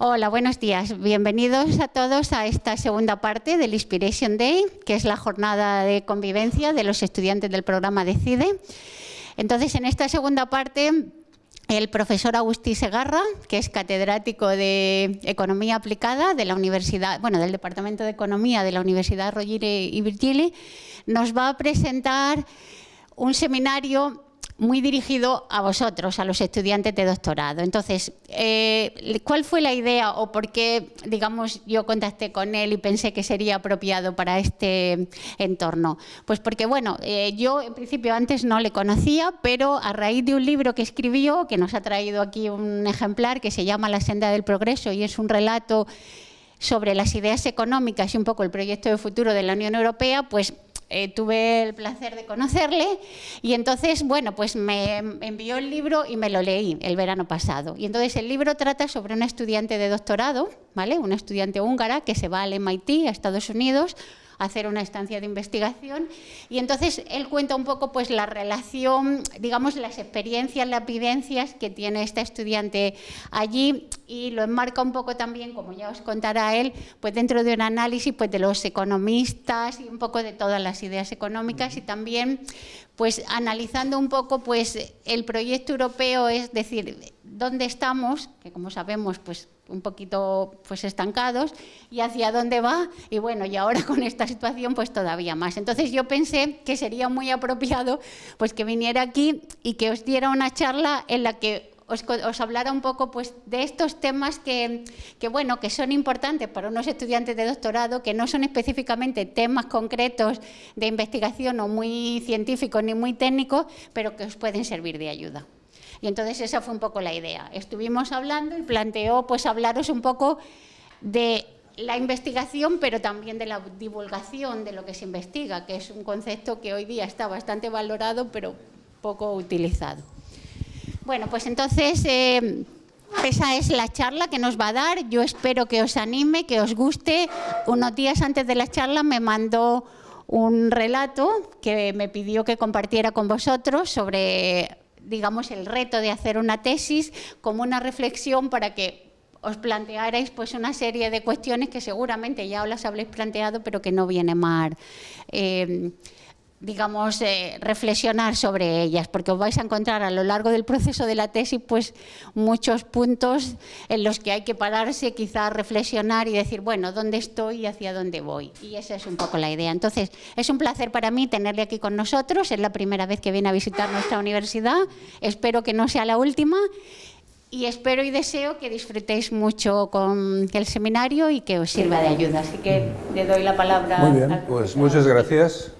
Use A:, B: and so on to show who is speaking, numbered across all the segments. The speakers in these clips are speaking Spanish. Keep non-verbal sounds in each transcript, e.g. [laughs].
A: Hola, buenos días. Bienvenidos a todos a esta segunda parte del Inspiration Day, que es la jornada de convivencia de los estudiantes del programa DECIDE. Entonces, en esta segunda parte, el profesor Agustí Segarra, que es catedrático de Economía Aplicada de la Universidad, bueno, del Departamento de Economía de la Universidad Rovira y Virgili, nos va a presentar un seminario muy dirigido a vosotros, a los estudiantes de doctorado. Entonces, eh, ¿cuál fue la idea o por qué, digamos, yo contacté con él y pensé que sería apropiado para este entorno? Pues porque, bueno, eh, yo en principio antes no le conocía, pero a raíz de un libro que escribió, que nos ha traído aquí un ejemplar, que se llama La senda del progreso y es un relato sobre las ideas económicas y un poco el proyecto de futuro de la Unión Europea, pues eh, tuve el placer de conocerle y entonces, bueno, pues me envió el libro y me lo leí el verano pasado. Y entonces el libro trata sobre una estudiante de doctorado, ¿vale? Una estudiante húngara que se va al MIT, a Estados Unidos, hacer una estancia de investigación. Y entonces él cuenta un poco pues la relación, digamos las experiencias, las vivencias que tiene esta estudiante allí y lo enmarca un poco también, como ya os contará él, pues dentro de un análisis pues de los economistas y un poco de todas las ideas económicas y también pues analizando un poco pues el proyecto europeo, es decir, dónde estamos, que como sabemos pues un poquito pues estancados y hacia dónde va y bueno y ahora con esta situación pues todavía más. Entonces yo pensé que sería muy apropiado pues que viniera aquí y que os diera una charla en la que os, os hablara un poco pues de estos temas que, que, bueno que son importantes para unos estudiantes de doctorado que no son específicamente temas concretos de investigación o muy científicos ni muy técnicos pero que os pueden servir de ayuda y entonces esa fue un poco la idea. Estuvimos hablando y planteó pues hablaros un poco de la investigación, pero también de la divulgación de lo que se investiga, que es un concepto que hoy día está bastante valorado, pero poco utilizado. Bueno, pues entonces eh, esa es la charla que nos va a dar. Yo espero que os anime, que os guste. Unos días antes de la charla me mandó un relato que me pidió que compartiera con vosotros sobre digamos, el reto de hacer una tesis como una reflexión para que os plantearais pues, una serie de cuestiones que seguramente ya os las habréis planteado, pero que no viene mal. Eh, digamos, eh, reflexionar sobre ellas, porque os vais a encontrar a lo largo del proceso de la tesis pues muchos puntos en los que hay que pararse, quizás reflexionar y decir, bueno, ¿dónde estoy y hacia dónde voy? Y esa es un poco la idea. Entonces, es un placer para mí tenerle aquí con nosotros, es la primera vez que viene a visitar nuestra universidad, espero que no sea la última y espero y deseo que disfrutéis mucho con el seminario y que os sirva de ayuda. Así que le doy la palabra.
B: Muy bien, pues muchas gracias.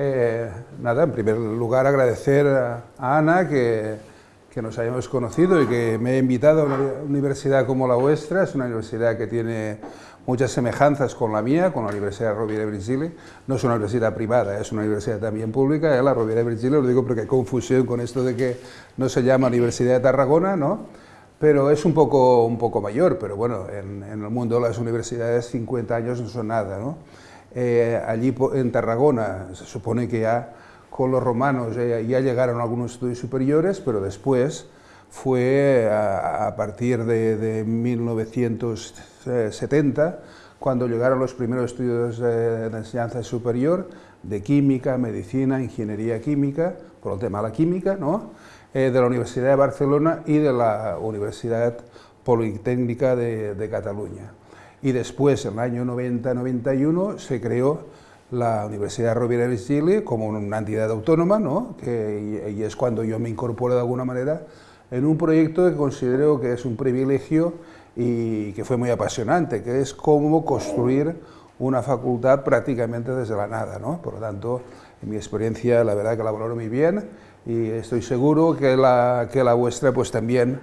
B: Eh, nada, en primer lugar agradecer a, Ana que, que, nos hayamos conocido y que me ha invitado a una universidad como la vuestra, es una universidad que tiene muchas semejanzas con la mía, con la Universidad Rovira de Virgili, no es una universidad privada, es una universidad también pública, ¿eh? la Rovira de Virgili, lo digo porque hay confusión con esto de que no se llama Universidad de Tarragona, ¿no? pero es un poco, un poco mayor, pero bueno, en, en el mundo las universidades 50 años no son nada, ¿no? Eh, allí en Tarragona se supone que ya con los romanos ya, llegaron algunos estudios superiores, pero después fue a, partir de, 1970 cuando llegaron los primeros estudios de, enseñanza superior de química, medicina, ingeniería química, por el tema de la química, ¿no? Eh, de la Universidad de Barcelona y de la Universidad Politécnica de Cataluña y después, en el año 90-91, se creó la Universidad Rovira de Chile como una entidad autónoma, ¿no? que, y es cuando yo me incorporo de alguna manera en un proyecto que considero que es un privilegio y que fue muy apasionante, que es cómo construir una facultad prácticamente desde la nada. ¿no? Por lo tanto, en mi experiencia, la verdad que la valoro muy bien y estoy seguro que la, que la vuestra pues también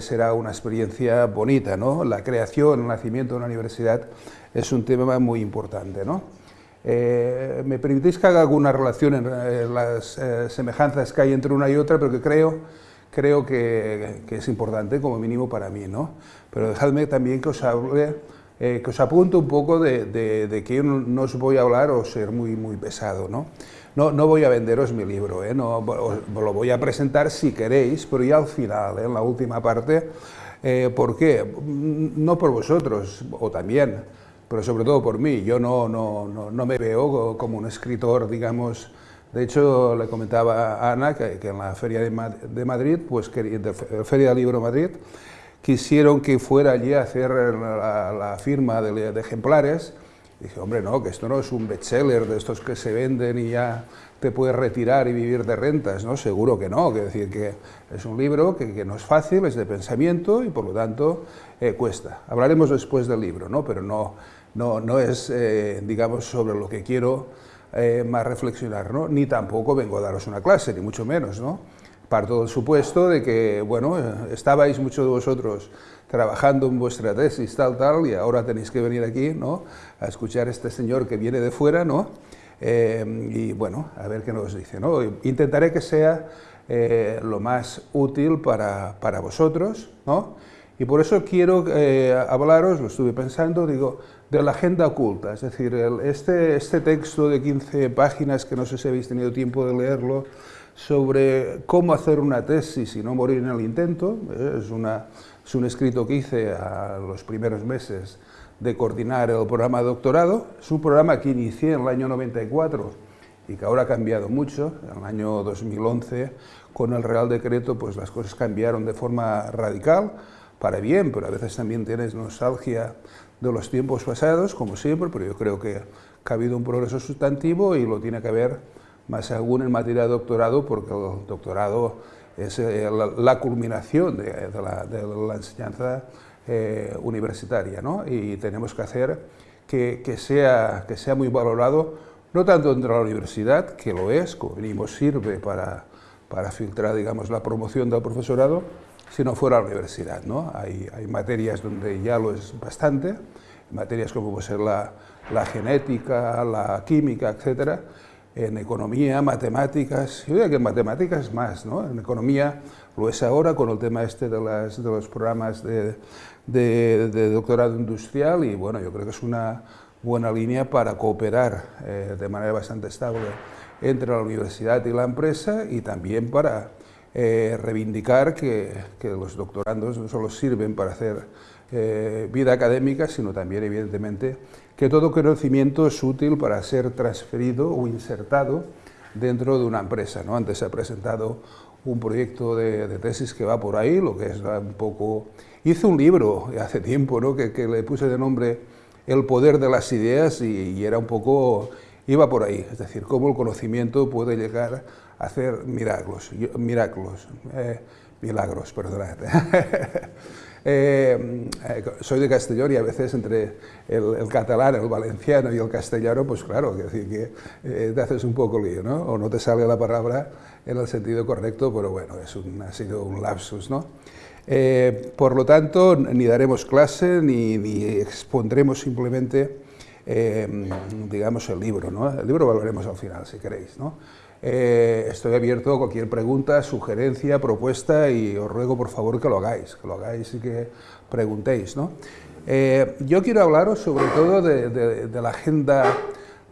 B: será una experiencia bonita. ¿no? La creación, el nacimiento de una universidad es un tema muy importante. ¿no? Eh, ¿Me permitís que haga alguna relación en, las eh, semejanzas que hay entre una y otra, pero que creo, creo que, que, es importante, como mínimo para mí, ¿no? Pero dejadme también que os hable, que os apunte un poco de, de, de, que yo no, no, os voy a hablar o ser muy, muy pesado, ¿no? No, no voy a venderos mi libro, ¿eh? no, os, lo voy a presentar si queréis, pero ya al final, ¿eh? en la última parte, eh, ¿por qué? No por vosotros, o también, pero sobre todo por mí. Yo no, no, no, me veo como un escritor, digamos, de hecho, le comentaba a Ana que, en la Feria de, Madrid, pues que, de Feria del Libro Madrid, quisieron que fuera allí a hacer la, firma de, ejemplares. Dije, hombre, no, que esto no es un bestseller de estos que se venden y ya te puedes retirar y vivir de rentas, ¿no? Seguro que no, que decir que es un libro que, no es fácil, es de pensamiento y por lo tanto eh, cuesta. Hablaremos después del libro, ¿no? Pero no, no, no es, eh, digamos, sobre lo que quiero eh, más reflexionar, ¿no? Ni tampoco vengo a daros una clase, ni mucho menos, ¿no? Parto del supuesto de que, bueno, estabais muchos de vosotros trabajando en vuestra tesis, tal, tal, y ahora tenéis que venir aquí, ¿no?, a escuchar a este señor que viene de fuera, ¿no?, eh, y bueno, a ver qué nos dice, ¿no? Intentaré que sea lo más útil para, para, vosotros, ¿no?, y por eso quiero hablaros, lo estuve pensando, digo, de la agenda oculta, es decir, este, este texto de 15 páginas, que no sé si habéis tenido tiempo de leerlo, sobre cómo hacer una tesis y no morir en el intento, ¿eh? es, una, es un escrito que hice a los primeros meses de coordinar el programa de doctorado, es un programa que inicié en el año 94 y que ahora ha cambiado mucho, en el año 2011 con el Real Decreto pues las cosas cambiaron de forma radical, para bien, pero a veces también tienes nostalgia de los tiempos pasados, como siempre, pero yo creo que, ha habido un progreso sustantivo y lo tiene que haber más aún en materia de doctorado, porque el doctorado es eh, la, culminación de, la, enseñanza eh, universitaria, ¿no? y tenemos que hacer que, sea, que sea muy valorado, no tanto dentro de la universidad, que lo es, como venimos sirve para, para filtrar digamos, la promoción del profesorado, si no fuera la universidad. ¿no? Hay, hay, materias donde ya lo es bastante, materias como puede ser la, la genética, la química, etcétera, en economía, matemáticas, yo diría que en matemáticas más, ¿no? en economía lo es ahora con el tema este de, las, de los programas de, de, doctorado industrial y bueno, yo creo que es una buena línea para cooperar eh, de manera bastante estable entre la universidad y la empresa y también para eh, reivindicar que, los doctorandos no solo sirven para hacer eh, vida académica, sino también, evidentemente, que todo conocimiento es útil para ser transferido o insertado dentro de una empresa. ¿no? Antes se ha presentado un proyecto de, tesis que va por ahí, lo que es un poco... Hice un libro hace tiempo ¿no? que, le puse de nombre El poder de las ideas y, era un poco... iba por ahí, es decir, cómo el conocimiento puede llegar hacer milagros, milagros, eh, milagros, perdonad. [laughs] Eh, eh, soy de Castellón y a veces entre el, catalán, el valenciano y el castellano, pues claro, que que te haces un poco lío, ¿no? O no te sale la palabra en el sentido correcto, pero bueno, es ha sido un lapsus, ¿no? por lo tanto, ni daremos clase ni, expondremos simplemente, digamos, el libro, ¿no? El libro lo veremos al final, si queréis, ¿no? Eh, estoy abierto a cualquier pregunta, sugerencia, propuesta y os ruego por favor que lo hagáis, que lo hagáis y que preguntéis. ¿no? Eh, yo quiero hablaros sobre todo de, la agenda,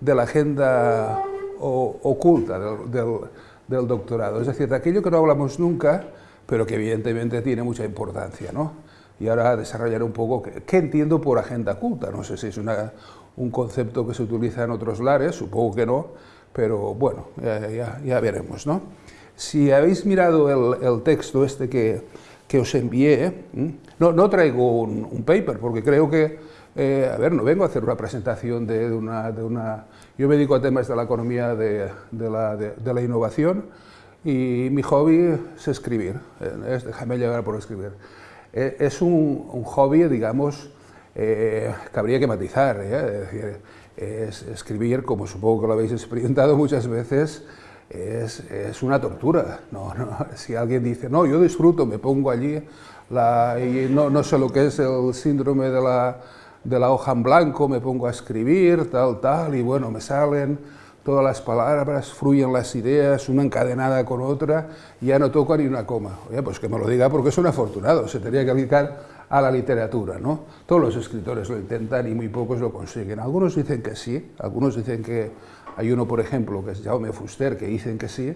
B: de la agenda oculta del, doctorado, es decir, de aquello que no hablamos nunca, pero que evidentemente tiene mucha importancia. ¿no? Y ahora desarrollaré un poco qué, entiendo por agenda oculta, no sé si es un concepto que se utiliza en otros lares, supongo que no, pero bueno, ya, veremos. ¿no? Si habéis mirado el, texto este que, que os envié, no, no traigo un, paper, porque creo que, eh, a ver, no vengo a hacer una presentación de, una, de, una, Yo me dedico a temas de la economía de, de la, de, la, innovación y mi hobby es escribir, eh, es déjame llegar por escribir. Eh, es un, un, hobby, digamos, que habría que matizar, decir, es escribir, como supongo que lo habéis experimentado muchas veces, es, una tortura. No, no, [laughs] si alguien dice, no, yo disfruto, me pongo allí y no, sé lo que es el síndrome de la, hoja en blanco, me pongo a escribir, tal, tal, y bueno, me salen todas las palabras, fluyen las ideas, una encadenada con otra, y ya no toco ni una coma. Oye, pues que me lo diga porque es un afortunado, se tenía que dedicar a la literatura. ¿no? Todos los escritores lo intentan y muy pocos lo consiguen. Algunos dicen que sí, algunos dicen que Hay uno, por ejemplo, que es Jaume Fuster, que dicen que sí,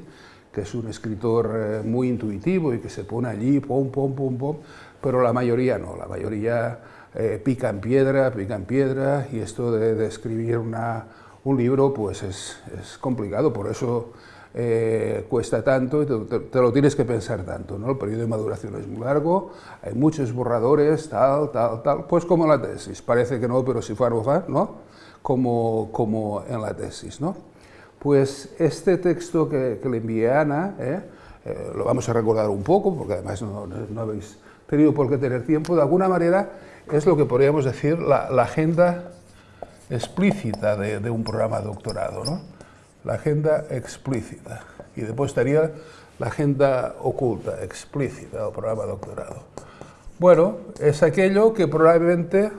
B: que es un escritor eh, muy intuitivo y que se pone allí, pom, pom, pom, pom, pero la mayoría no, la mayoría eh, pica en piedra, pica en piedra, y esto de, escribir una, un libro pues es, es complicado, por eso eh, cuesta tanto y te, lo tienes que pensar tanto, ¿no? El periodo de maduración es muy largo, hay muchos borradores, tal, tal, tal, pues como la tesis, parece que no, pero si fuera va, ¿no? Como, como en la tesis, ¿no? Pues este texto que, le envié a Ana, ¿eh? Eh, lo vamos a recordar un poco, porque además no, no, habéis tenido por qué tener tiempo, de alguna manera es lo que podríamos decir la, agenda explícita de, de, un programa de doctorado, ¿no? La agenda explícita, y después estaría la agenda oculta, explícita del programa doctorado. Bueno, es aquello que probablemente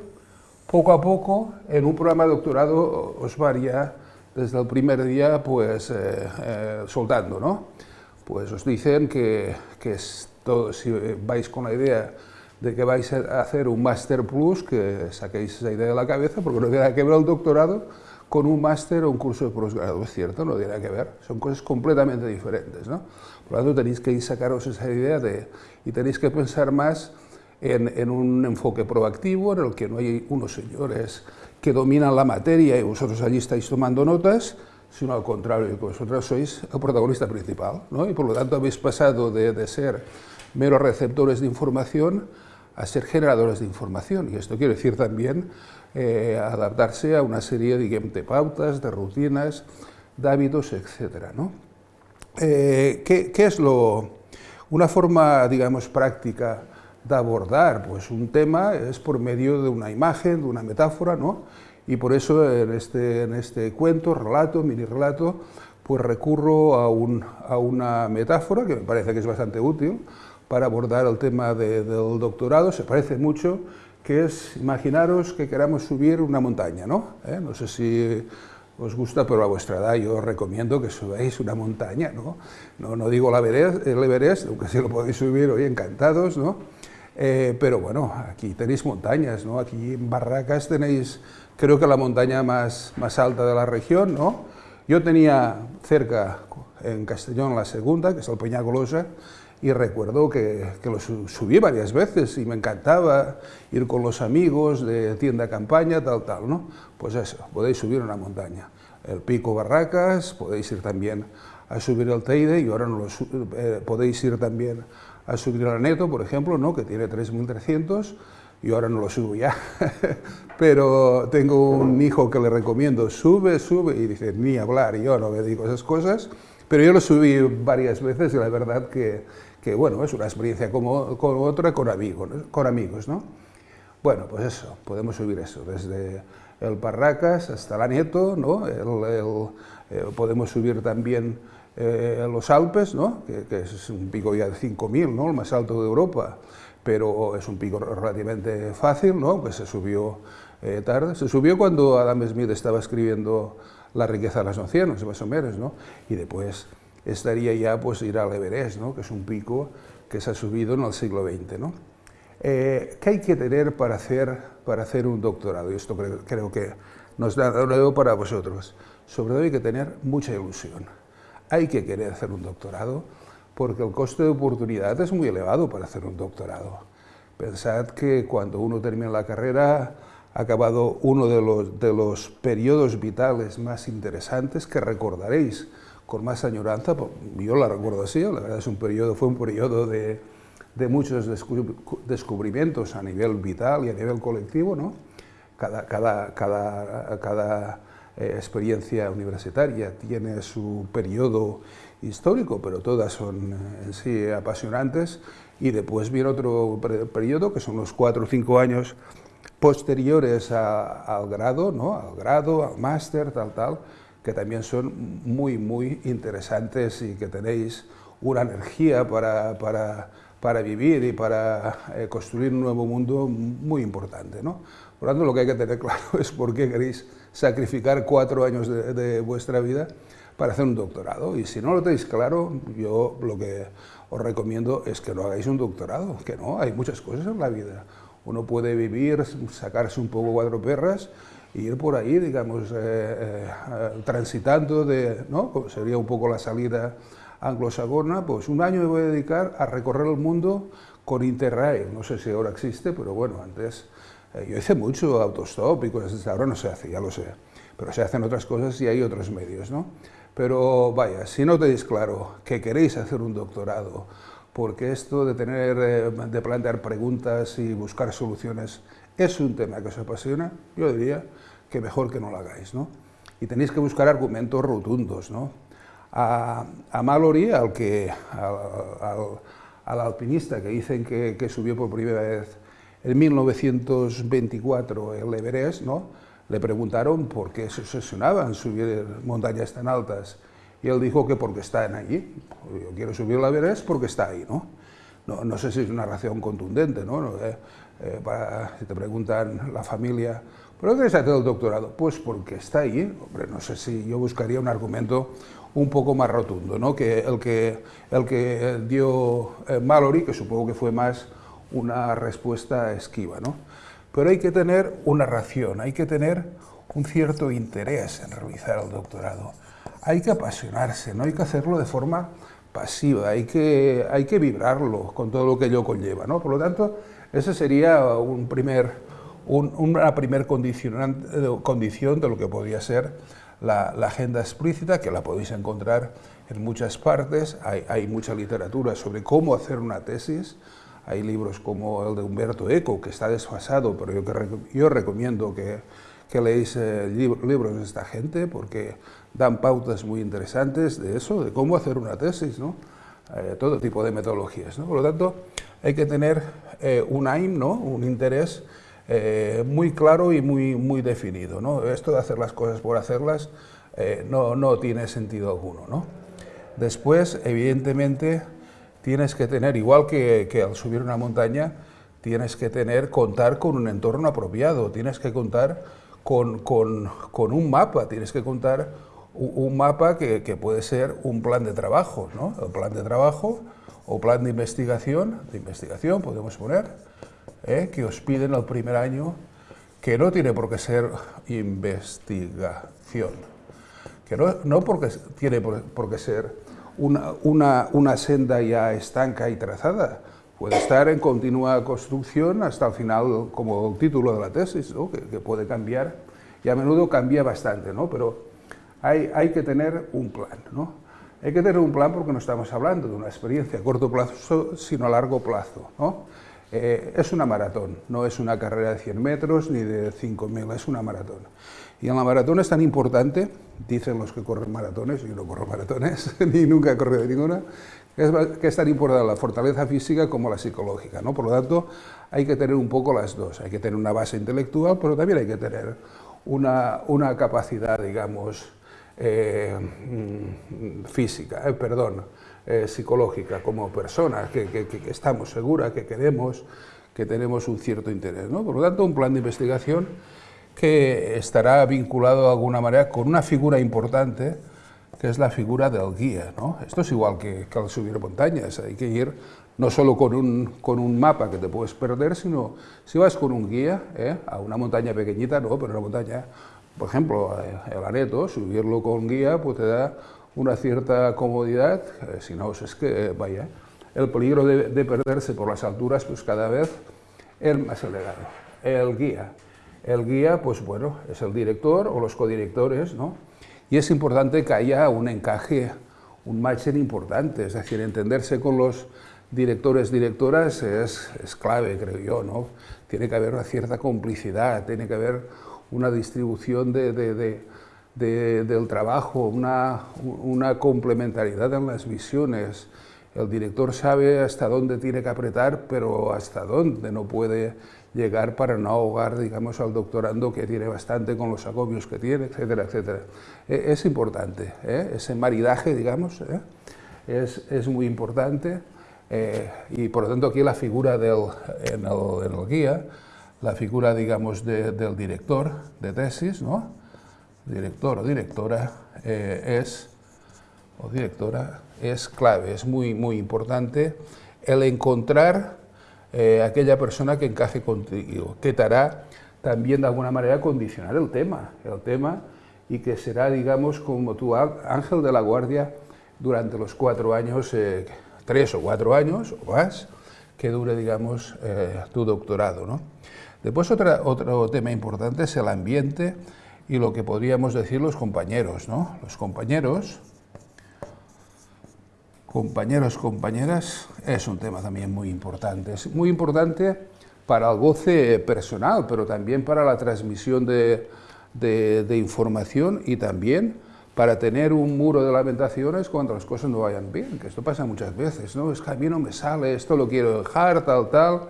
B: poco a poco en un programa doctorado os varía desde el primer día pues eh, eh, soltando, ¿no? Pues os dicen que, que si vais con la idea de que vais a hacer un Master Plus, que saquéis esa idea de la cabeza, porque no tiene que ver el doctorado con un máster o un curso de posgrado, es cierto, no tiene que ver, son cosas completamente diferentes, ¿no? Por lo tanto, tenéis que sacaros esa idea de, y tenéis que pensar más en, un enfoque proactivo, en el que no hay unos señores que dominan la materia y vosotros allí estáis tomando notas, sino al contrario, que vosotros sois el protagonista principal, ¿no? y por lo tanto habéis pasado de, de, ser meros receptores de información a ser generadores de información, y esto quiere decir también eh, adaptarse a una serie de pautas, de rutinas, de hábitos, etc. ¿no? Eh, ¿qué, ¿Qué es lo, una forma, digamos, práctica de abordar pues, un tema es por medio de una imagen, de una metáfora, ¿no? y por eso en este, en este cuento, relato, mini relato, pues recurro a, una metáfora que me parece que es bastante útil para abordar el tema del doctorado, se parece mucho, que es, imaginaros que queramos subir una montaña, ¿no? ¿Eh? No sé si os gusta, pero a vuestra edad yo os recomiendo que subáis una montaña, ¿no? No, no digo el Everest, el Everest, aunque si lo podéis subir hoy encantados, ¿no? Eh, pero bueno, aquí tenéis montañas, ¿no? Aquí en Barracas tenéis, creo que la montaña más, más alta de la región, ¿no? Yo tenía cerca, en Castellón, la segunda, que es el Peñagolosa, y recuerdo que, que, lo subí varias veces y me encantaba ir con los amigos de tienda campaña, tal, tal, ¿no? Pues eso, podéis subir una montaña. El Pico Barracas, podéis ir también a subir el Teide y ahora no lo, eh, podéis ir también a subir el Neto, por ejemplo, ¿no? que tiene 3.300, y ahora no lo subo ya, [laughs] pero tengo un hijo que le recomiendo, sube, sube, y dice, ni hablar, yo no me digo esas cosas, pero yo lo subí varias veces y la verdad que, que bueno, es una experiencia como, otra con amigos, con amigos, ¿no? Bueno, pues eso, podemos subir eso, desde el Parracas hasta la Neto, ¿no? Eh, podemos subir también eh, los Alpes, ¿no? que, es un pico ya de 5.000, ¿no? el más alto de Europa, pero es un pico relativamente fácil, ¿no? que se subió eh, tarde. Se subió cuando Adam Smith estaba escribiendo La riqueza de las naciones, más o menos, ¿no? y después estaría ya pues ir al Everest, ¿no? que es un pico que se ha subido en el siglo XX. ¿no? Eh, ¿Qué hay que tener para hacer, para hacer un doctorado? Y esto creo, creo que nos da nuevo para vosotros. Sobre todo hay que tener mucha ilusión hay que querer hacer un doctorado porque el coste de oportunidad es muy elevado para hacer un doctorado. Pensad que cuando uno termina la carrera ha acabado uno de los, de los periodos vitales más interesantes que recordaréis con más añoranza, yo la recuerdo así, la verdad es un periodo, fue un periodo de, de muchos descubrimientos a nivel vital y a nivel colectivo, ¿no? cada, cada, cada, cada eh, experiencia universitaria, tiene su periodo histórico, pero todas son eh, en sí apasionantes, y después viene otro periodo, que son los cuatro o cinco años posteriores al grado, ¿no? al grado, al máster, tal, tal, que también son muy, muy interesantes y que tenéis una energía para, para, para vivir y para eh, construir un nuevo mundo muy importante. ¿no? Por lo tanto, lo que hay que tener [laughs] claro es por qué queréis sacrificar cuatro años de, vuestra vida para hacer un doctorado. Y si no lo tenéis claro, yo lo que os recomiendo es que no hagáis un doctorado, que no, hay muchas cosas en la vida. Uno puede vivir, sacarse un poco cuatro perras ir por ahí, digamos, eh, eh, transitando de, ¿no? Pues sería un poco la salida anglosajona, pues un año me voy a dedicar a recorrer el mundo con Interrail, no sé si ahora existe, pero bueno, antes eh, yo hice mucho autostop y cosas ahora no se hace, ya lo sé, pero se hacen otras cosas y hay otros medios, ¿no? Pero vaya, si no tenéis claro que queréis hacer un doctorado, porque esto de tener, de plantear preguntas y buscar soluciones es un tema que os apasiona, yo diría que mejor que no lo hagáis, ¿no? Y tenéis que buscar argumentos rotundos, ¿no? A, a Mallory, al, que, al, al, alpinista que dicen que, subió por primera vez en 1924 el Everest, ¿no? le preguntaron por qué se obsesionaban subir montañas tan altas, y él dijo que porque están allí, yo quiero subir el Everest porque está ahí, ¿no? No, sé si es una razón contundente, ¿no? Eh, para, si te preguntan la familia, ¿por qué quieres hacer el doctorado? Pues porque está ahí, hombre, no sé si yo buscaría un argumento un poco más rotundo, ¿no? que el que, el que dio eh, Mallory, que supongo que fue más una respuesta esquiva. ¿no? Pero hay que tener una ración, hay que tener un cierto interés en realizar el doctorado. Hay que apasionarse, no hay que hacerlo de forma pasiva, hay que, hay que vibrarlo con todo lo que ello conlleva. ¿no? Por lo tanto, esa sería un primer, una primera condición de lo que podría ser la, agenda explícita, que la podéis encontrar en muchas partes. Hay, mucha literatura sobre cómo hacer una tesis. Hay libros como el de Humberto Eco, que está desfasado, pero yo, yo recomiendo que, que eh, libros de esta gente, porque dan pautas muy interesantes de eso, de cómo hacer una tesis, ¿no? Eh, todo tipo de metodologías. ¿no? Por lo tanto, hay que tener eh, un aim, ¿no? un interés eh, muy claro y muy, muy definido. ¿no? Esto de hacer las cosas por hacerlas eh, no, no, tiene sentido alguno. ¿no? Después, evidentemente, tienes que tener, igual que, que, al subir una montaña, tienes que tener, contar con un entorno apropiado, tienes que contar con, con, con un mapa, tienes que contar un, un mapa que, que, puede ser un plan de trabajo. ¿no? El plan de trabajo o plan de investigación, de investigación podemos poner, ¿eh? que os piden el primer año, que no tiene por qué ser investigación, que no, no porque tiene por, qué ser una, una, una, senda ya estanca y trazada, puede estar en continua construcción hasta el final, como título de la tesis, que, que, puede cambiar, y a menudo cambia bastante, ¿no? pero hay, hay que tener un plan. ¿no? Hay que tener un plan porque no estamos hablando de una experiencia a corto plazo, sino a largo plazo. ¿no? Eh, es una maratón, no es una carrera de 100 metros ni de 5.000, es una maratón. Y en la maratón es tan importante, dicen los que corren maratones, yo no corro maratones, [laughs] ni nunca he corrido ninguna, que es, que es tan importante la fortaleza física como la psicológica. ¿no? Por lo tanto, hay que tener un poco las dos, hay que tener una base intelectual, pero también hay que tener una, una capacidad, digamos, eh, mm, física, eh, perdón, eh, psicológica, como persona, que, que, que, estamos seguras, que queremos, que tenemos un cierto interés. ¿no? Por lo tanto, un plan de investigación que estará vinculado de alguna manera con una figura importante, que es la figura del guía. ¿no? Esto es igual que, que al subir montañas, hay que ir no solo con un, con un mapa que te puedes perder, sino si vas con un guía ¿eh? a una montaña pequeñita, no, pero una montaña por ejemplo, el aneto, subirlo con guía, pues te da una cierta comodidad, eh, si no, es que, eh, vaya, el peligro de, de, perderse por las alturas, pues cada vez es más elevado. El guía, el guía, pues bueno, es el director o los codirectores, ¿no? Y es importante que haya un encaje, un matching importante, es decir, entenderse con los directores, directoras es, es clave, creo yo, ¿no? Tiene que haber una cierta complicidad, tiene que haber una distribución de, de, de, del trabajo, una, una, complementariedad en las visiones. El director sabe hasta dónde tiene que apretar, pero hasta dónde no puede llegar para no ahogar, digamos, al doctorando que tiene bastante con los agobios que tiene, etcétera, etcétera. E, es importante, ¿eh? ese maridaje, digamos, ¿eh? es, muy importante eh, y por lo tanto aquí la figura del, en el, en el guía la figura, digamos, de, del director de tesis, ¿no? Director o directora eh, es, o directora, es clave, es muy, muy importante el encontrar eh, aquella persona que encaje contigo, que te hará también de alguna manera condicionar el tema, el tema y que será, digamos, como tu ángel de la guardia durante los cuatro años, eh, tres o cuatro años o más, que dure, digamos, tu doctorado. ¿no? Después otra, otro tema importante es el ambiente y lo que podríamos decir los compañeros. ¿no? Los compañeros, compañeros, compañeras, es un tema también muy importante. Es muy importante para el goce personal, pero también para la transmisión de, de, información y también para tener un muro de lamentaciones cuando las cosas no vayan bien, que esto pasa muchas veces, ¿no? Es que a mí no me sale, esto lo quiero dejar, tal, tal,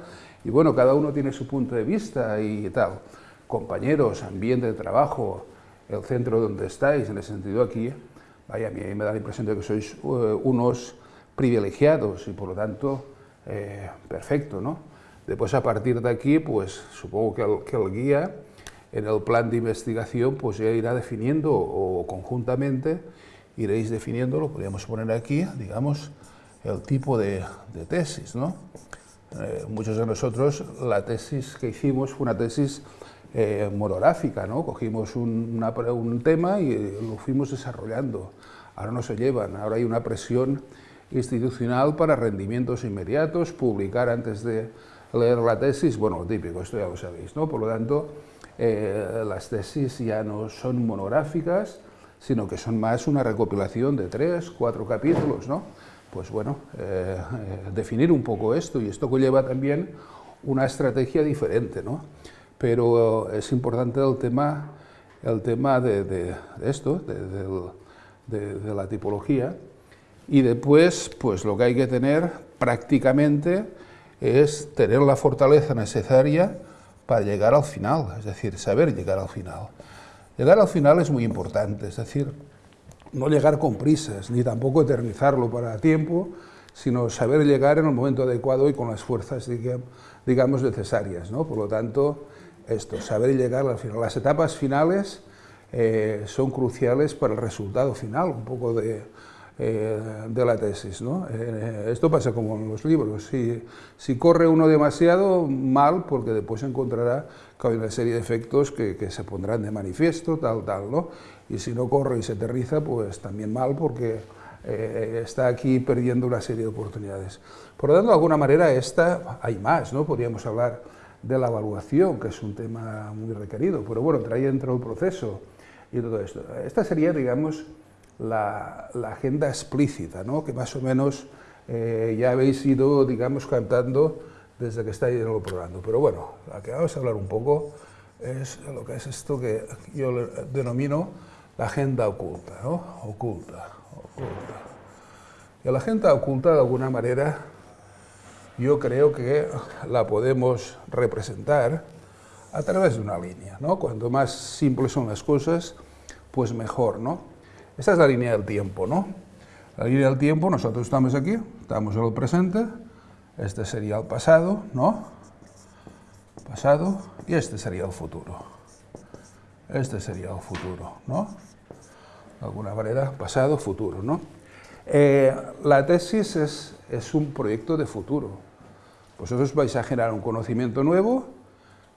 B: y bueno, cada uno tiene su punto de vista y tal. Compañeros, ambiente de trabajo, el centro donde estáis, en el sentido aquí, vaya, a mí me da la impresión de que sois eh, unos privilegiados y por lo tanto, eh, perfecto, ¿no? Después a partir de aquí, pues supongo que el guía en el plan de investigación pues ya irá definiendo o conjuntamente iréis definiendo, lo podríamos poner aquí, digamos, el tipo de, tesis. ¿no? Eh, muchos de nosotros la tesis que hicimos fue una tesis eh, monográfica, ¿no? cogimos un, tema y lo fuimos desarrollando. Ahora no se llevan, ahora hay una presión institucional para rendimientos inmediatos, publicar antes de leer la tesis, bueno, lo típico, esto ya lo sabéis, ¿no? Por lo tanto, eh, las tesis ya no son monográficas, sino que son más una recopilación de tres, cuatro capítulos, ¿no? Pues bueno, eh, eh, definir un poco esto, y esto conlleva también una estrategia diferente, ¿no? Pero es importante el tema, el tema de, esto, de, de, la tipología, y después, pues lo que hay que tener prácticamente es tener la fortaleza necesaria para llegar al final, es decir, saber llegar al final. Llegar al final es muy importante, es decir, no llegar con prisas, ni tampoco eternizarlo para tiempo, sino saber llegar en el momento adecuado y con las fuerzas, digamos, necesarias. ¿no? Por lo tanto, esto, saber llegar al final. Las etapas finales eh, son cruciales para el resultado final, un poco de, eh, de la tesis. ¿no? Eh, esto pasa como en los libros, si, corre uno demasiado, mal, porque después encontrará que hay una serie de efectos que, que, se pondrán de manifiesto, tal, tal, ¿no? y si no corre y se aterriza, pues también mal, porque eh, está aquí perdiendo una serie de oportunidades. Por lo tanto, de alguna manera, esta, hay más, ¿no? podríamos hablar de la evaluación, que es un tema muy requerido, pero bueno, trae dentro el proceso y todo esto. Esta sería, digamos, la, agenda explícita, ¿no? que más o menos eh, ya habéis ido, digamos, cantando desde que estáis en el programa. Pero bueno, la que vamos a hablar un poco es lo que es esto que yo denomino la agenda oculta, ¿no? Oculta, oculta. Y la agenda oculta, de alguna manera, yo creo que la podemos representar a través de una línea, ¿no? Cuanto más simples son las cosas, pues mejor, ¿no? Esta es la línea del tiempo, ¿no? La línea del tiempo, nosotros estamos aquí, estamos en el presente, este sería el pasado, ¿no? Pasado, y este sería el futuro. Este sería el futuro, ¿no? De alguna manera, pasado, futuro, ¿no? Eh, la tesis es, es un proyecto de futuro. Vosotros vais a generar un conocimiento nuevo,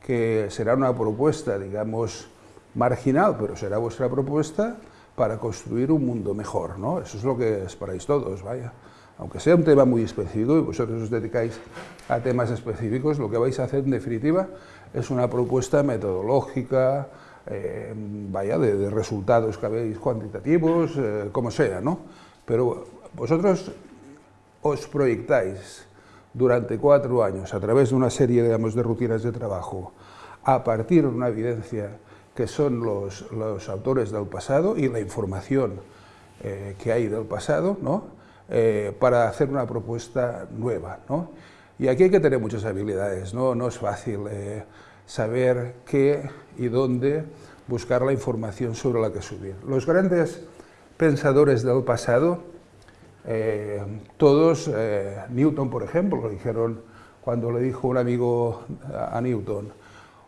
B: que será una propuesta, digamos, marginal, pero será vuestra propuesta, para construir un mundo mejor, ¿no? Eso es lo que esperáis todos, vaya. Aunque sea un tema muy específico y vosotros os dedicáis a temas específicos, lo que vais a hacer en definitiva es una propuesta metodológica, eh, vaya, de, resultados que habéis cuantitativos, eh, como sea, ¿no? Pero vosotros os proyectáis durante cuatro años a través de una serie, digamos, de rutinas de trabajo, a partir de una evidencia que son los, autores del pasado y la información eh, que hay del pasado, ¿no? Eh, para hacer una propuesta nueva. ¿no? Y aquí hay que tener muchas habilidades, no, no es fácil eh, saber qué y dónde buscar la información sobre la que subir. Los grandes pensadores del pasado, todos, Newton por ejemplo, lo dijeron cuando le dijo un amigo a Newton,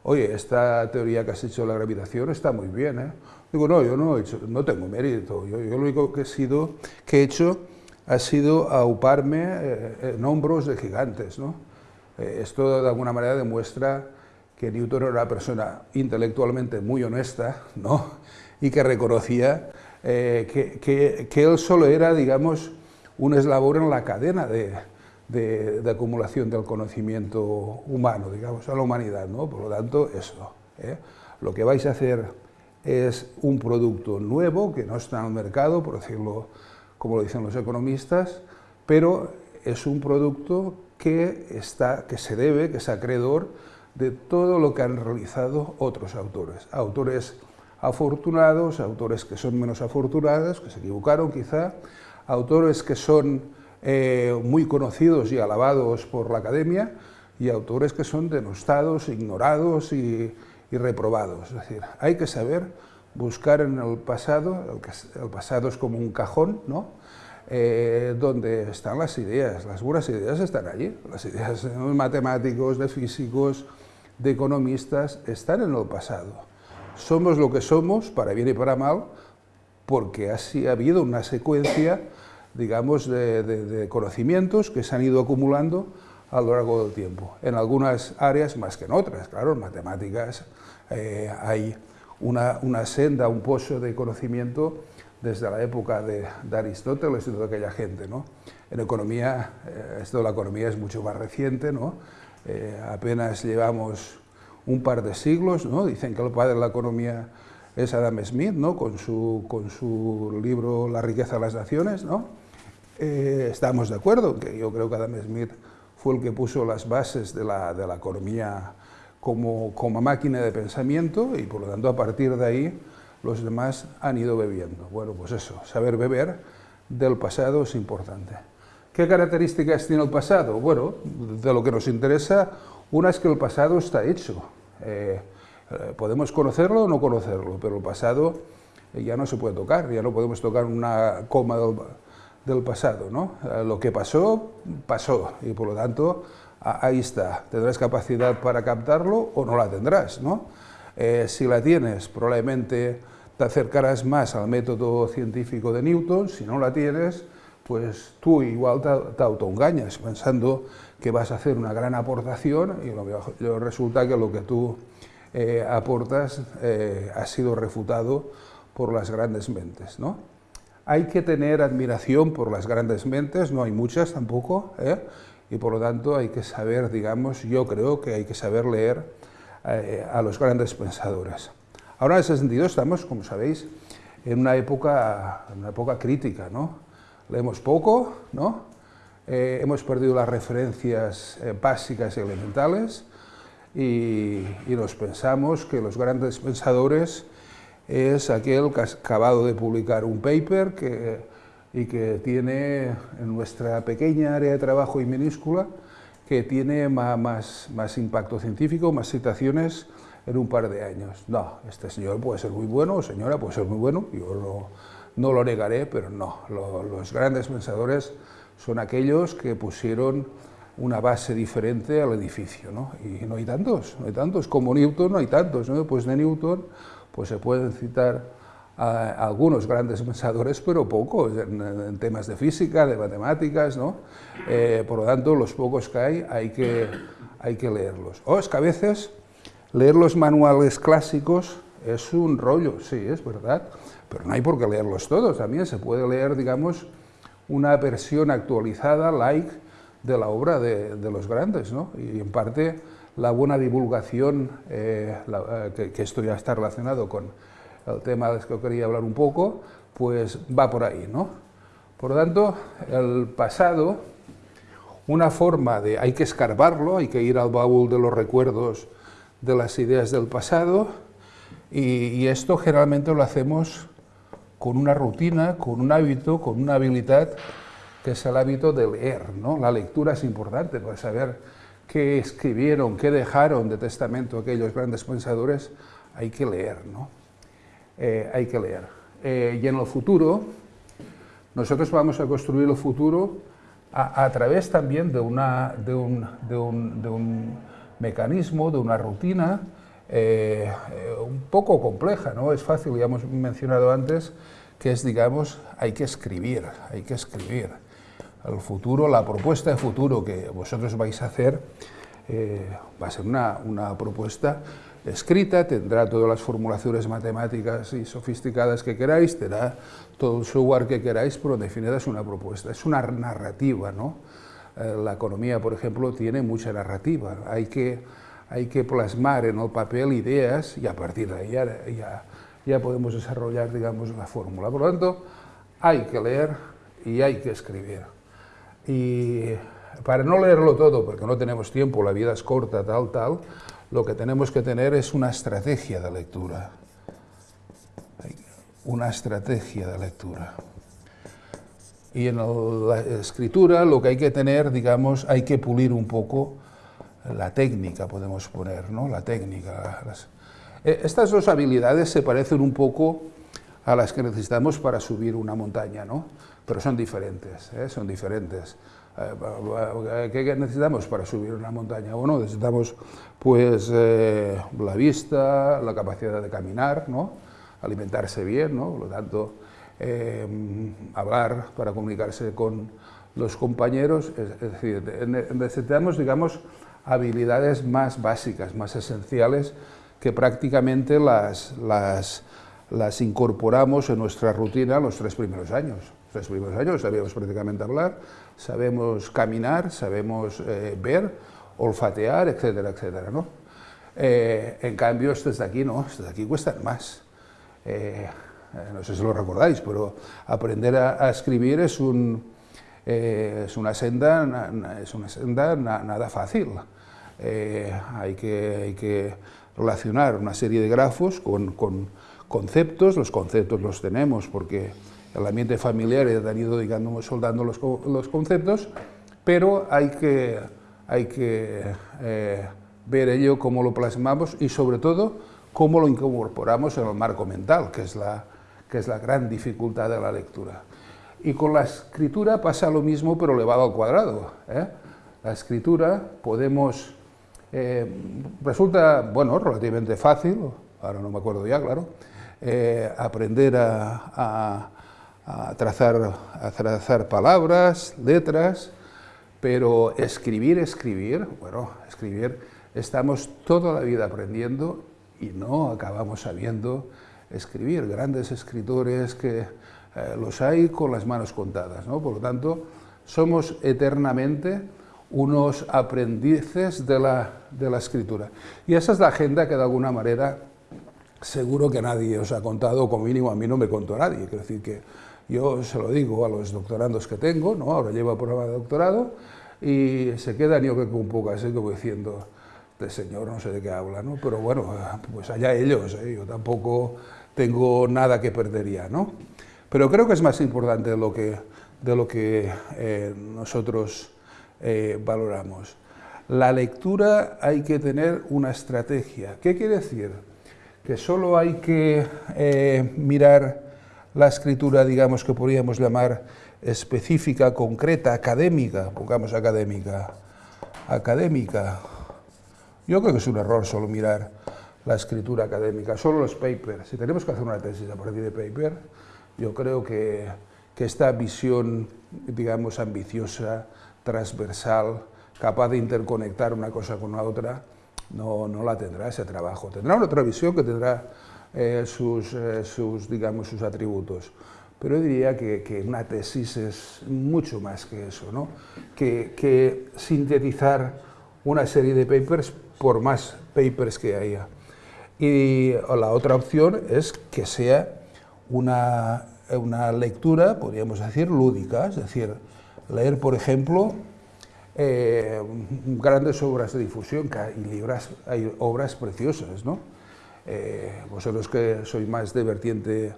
B: oye, esta teoría que has hecho de la gravitación está muy bien, ¿eh? Digo, no, yo no he hecho, no tengo mérito, yo, lo único que he, sido, que he hecho ha sido auparme eh, en hombros de gigantes, ¿no? Eh, esto de alguna manera demuestra que Newton era una persona intelectualmente muy honesta, ¿no? y que reconocía eh, que, que, él solo era, digamos, un eslabón en la cadena de, de, acumulación del conocimiento humano, digamos, a la humanidad, ¿no? Por lo tanto, eso. ¿eh? Lo que vais a hacer es un producto nuevo que no está en el mercado, por decirlo como lo dicen los economistas, pero es un producto que, está, que se debe, que es acreedor de todo lo que han realizado otros autores. Autores afortunados, autores que son menos afortunados, que se equivocaron quizá, autores que son eh, muy conocidos y alabados por la academia, y autores que son denostados, ignorados y, reprobados. Es decir, hay que saber buscar en el pasado, el, pasado es como un cajón, ¿no? Eh, donde están las ideas, las buenas ideas están allí, las ideas de matemáticos, de físicos, de economistas, están en el pasado. Somos lo que somos, para bien y para mal, porque así ha habido una secuencia, digamos, de, conocimientos que se han ido acumulando a lo largo del tiempo. En algunas áreas más que en otras, claro, en matemáticas eh, hay una, senda, un pozo de conocimiento desde la época de, Aristóteles y toda aquella gente. ¿no? En economía, eh, esto de la economía es mucho más reciente, ¿no? Eh, apenas llevamos un par de siglos, ¿no? dicen que el padre de la economía es Adam Smith, ¿no? con, su, con su libro La riqueza de las naciones. ¿no? Eh, estamos de acuerdo, que yo creo que Adam Smith fue el que puso las bases de la, de la economía como, como, máquina de pensamiento y por lo tanto a partir de ahí los demás han ido bebiendo. Bueno, pues eso, saber beber del pasado es importante. ¿Qué características tiene el pasado? Bueno, de lo que nos interesa, una es que el pasado está hecho. Eh, eh, podemos conocerlo o no conocerlo, pero el pasado ya no se puede tocar, ya no podemos tocar una coma del, pasado. ¿no? lo que pasó, pasó, y por lo tanto, ahí está. Tendrás capacidad para captarlo o no la tendrás. ¿no? si la tienes, probablemente te acercarás más al método científico de Newton, si no la tienes, pues tú igual te, autoengañas pensando que vas a hacer una gran aportación y resulta que lo que tú eh, aportas eh, ha sido refutado por las grandes mentes. ¿no? Hay que tener admiración por las grandes mentes, no hay muchas tampoco, ¿eh? y por lo tanto hay que saber, digamos, yo creo que hay que saber leer a los grandes pensadores. Ahora en ese sentido estamos, como sabéis, en una época, una época crítica, ¿no? leemos poco, ¿no? Eh, hemos perdido las referencias eh, básicas y elementales y, nos pensamos que los grandes pensadores es aquel que ha acabado de publicar un paper que, y que tiene en nuestra pequeña área de trabajo y minúscula que tiene más, más impacto científico, más citaciones en un par de años. No, este señor puede ser muy bueno, o señora puede ser muy bueno, yo no, no lo negaré, pero no, los grandes pensadores son aquellos que pusieron una base diferente al edificio, ¿no? Y no hay tantos, no hay tantos, como Newton no hay tantos, ¿no? Pues de Newton pues se pueden citar a, algunos grandes pensadores, pero pocos, en, temas de física, de matemáticas, ¿no? Eh, por lo tanto, los pocos que hay, hay que, hay que leerlos. O es que a veces leer los manuales clásicos es un rollo, sí, es verdad, pero no hay por qué leerlos todos, también se puede leer, digamos, una versión actualizada, like, de la obra de, los grandes, ¿no? Y en parte la buena divulgación, eh, eh, que, esto ya está relacionado con el tema del que quería hablar un poco, pues va por ahí, ¿no? Por lo tanto, el pasado, una forma de, hay que escarbarlo, hay que ir al baúl de los recuerdos de las ideas del pasado, y esto generalmente lo hacemos con una rutina, con un hábito, con una habilidad que es el hábito de leer. ¿no? La lectura es importante para saber qué escribieron, qué dejaron de testamento aquellos grandes pensadores, hay que leer. ¿no? Eh, hay que leer. Eh, y en el futuro, nosotros vamos a construir el futuro a, través también de, una, de, un, de, un, de un mecanismo, de una rutina, eh, un poco compleja, ¿no? Es fácil, ya hemos mencionado antes, que es, digamos, hay que escribir, hay que escribir. El futuro, la propuesta de futuro que vosotros vais a hacer va a ser una, una propuesta escrita, tendrá todas las formulaciones matemáticas y sofisticadas que queráis, tendrá todo el software que queráis, pero en definitiva es una propuesta, es una narrativa. ¿no? Eh, la economía, por ejemplo, tiene mucha narrativa, hay que, hay que plasmar en el papel ideas y a partir de ahí ya, ya, podemos desarrollar digamos, la fórmula. Por lo tanto, hay que leer y hay que escribir. Y para no leerlo todo, porque no tenemos tiempo, la vida es corta, tal, tal, lo que tenemos que tener es una estrategia de lectura. Una estrategia de lectura. Y en la escritura lo que hay que tener, digamos, hay que pulir un poco la técnica, podemos poner, ¿no? La técnica. Eh, estas dos habilidades se parecen un poco a las que necesitamos para subir una montaña, ¿no? Pero son diferentes, ¿eh? son diferentes. Eh, ¿Qué necesitamos para subir una montaña? Bueno, necesitamos pues eh, la vista, la capacidad de caminar, alimentarse bien, ¿no? por lo tanto, eh, hablar para comunicarse con los compañeros, es, decir, necesitamos, digamos, habilidades más básicas, más esenciales, que prácticamente las, incorporamos en nuestra rutina los tres primeros años. Los primeros años sabíamos prácticamente hablar, sabemos caminar, sabemos eh, ver, olfatear, etcétera, etcétera, ¿no? Eh, en cambio, estos de aquí no, estos de aquí cuestan más. Eh, no sé si lo recordáis, pero aprender a, escribir es, un, es una senda, es una senda nada fácil. hay, que, hay que relacionar una serie de grafos con, con conceptos, los conceptos los tenemos porque el ambiente familiar han ido digamos, soldando los, los conceptos, pero hay que, hay que eh, ver ello cómo lo plasmamos y sobre todo cómo lo incorporamos en el marco mental, que es la, que es la gran dificultad de la lectura. Y con la escritura pasa lo mismo, pero elevado al cuadrado. ¿eh? La escritura podemos... Eh, resulta, bueno, relativamente fácil, ahora no me acuerdo ya, claro, aprender a trazar, a trazar palabras, letras, pero escribir, escribir, bueno, escribir, estamos toda la vida aprendiendo y no acabamos sabiendo escribir. Grandes escritores que eh, los hay con las manos contadas, ¿no? Por lo tanto, somos eternamente unos aprendices de la, de la escritura. Y esa es la agenda que de alguna manera seguro que nadie os ha contado, como mínimo a mí no me contó nadie. Quiero decir que yo se lo digo a los doctorandos que tengo, ¿no? ahora llevo el programa de doctorado, y se quedan yo que un poco así como diciendo, este señor no sé de qué habla, ¿no? pero bueno, pues allá ellos, ¿eh? yo tampoco tengo nada que perdería. ¿no? Pero creo que es más importante de lo que, de lo que eh, nosotros eh, valoramos. La lectura hay que tener una estrategia. ¿Qué quiere decir? Que solo hay que mirar la escritura, digamos, que podríamos llamar específica, concreta, académica, pongamos académica, académica. Yo creo que es un error solo mirar la escritura académica, solo los papers. Si tenemos que hacer una tesis a partir de paper, yo creo que, que esta visión, digamos, ambiciosa, transversal, capaz de interconectar una cosa con la otra, no, no la tendrá ese trabajo. Tendrá una otra visión que tendrá eh, sus, eh, sus, digamos, sus atributos. Pero yo diría que, que, una tesis es mucho más que eso, ¿no? que, sintetizar una serie de papers por más papers que haya. Y la otra opción es que sea una, una lectura, podríamos decir, lúdica, es decir, leer, por ejemplo, eh, grandes obras de difusión, que hay, libras, hay obras preciosas, ¿no? Eh, vosotros que sois más de vertiente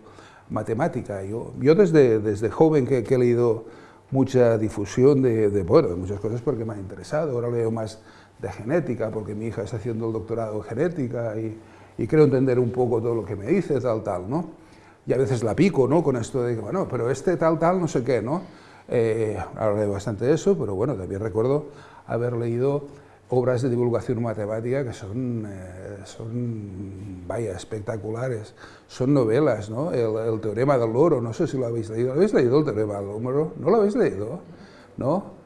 B: matemática. Yo, yo desde, desde joven que, he leído mucha difusión de, de, bueno, de muchas cosas porque me ha interesado, ahora leo más de genética porque mi hija está haciendo el doctorado en genética y, y creo entender un poco todo lo que me dice, tal, tal, ¿no? Y a veces la pico, ¿no? Con esto de, bueno, pero este tal, tal, no sé qué, ¿no? Eh, ahora leo bastante eso, pero bueno, también recuerdo haber leído obras de divulgación matemática que son, eh, son vaya, espectaculares. Son novelas, ¿no? El, teorema del loro, no sé si lo habéis leído. ¿Lo habéis leído el teorema del loro? ¿No lo habéis leído? ¿No?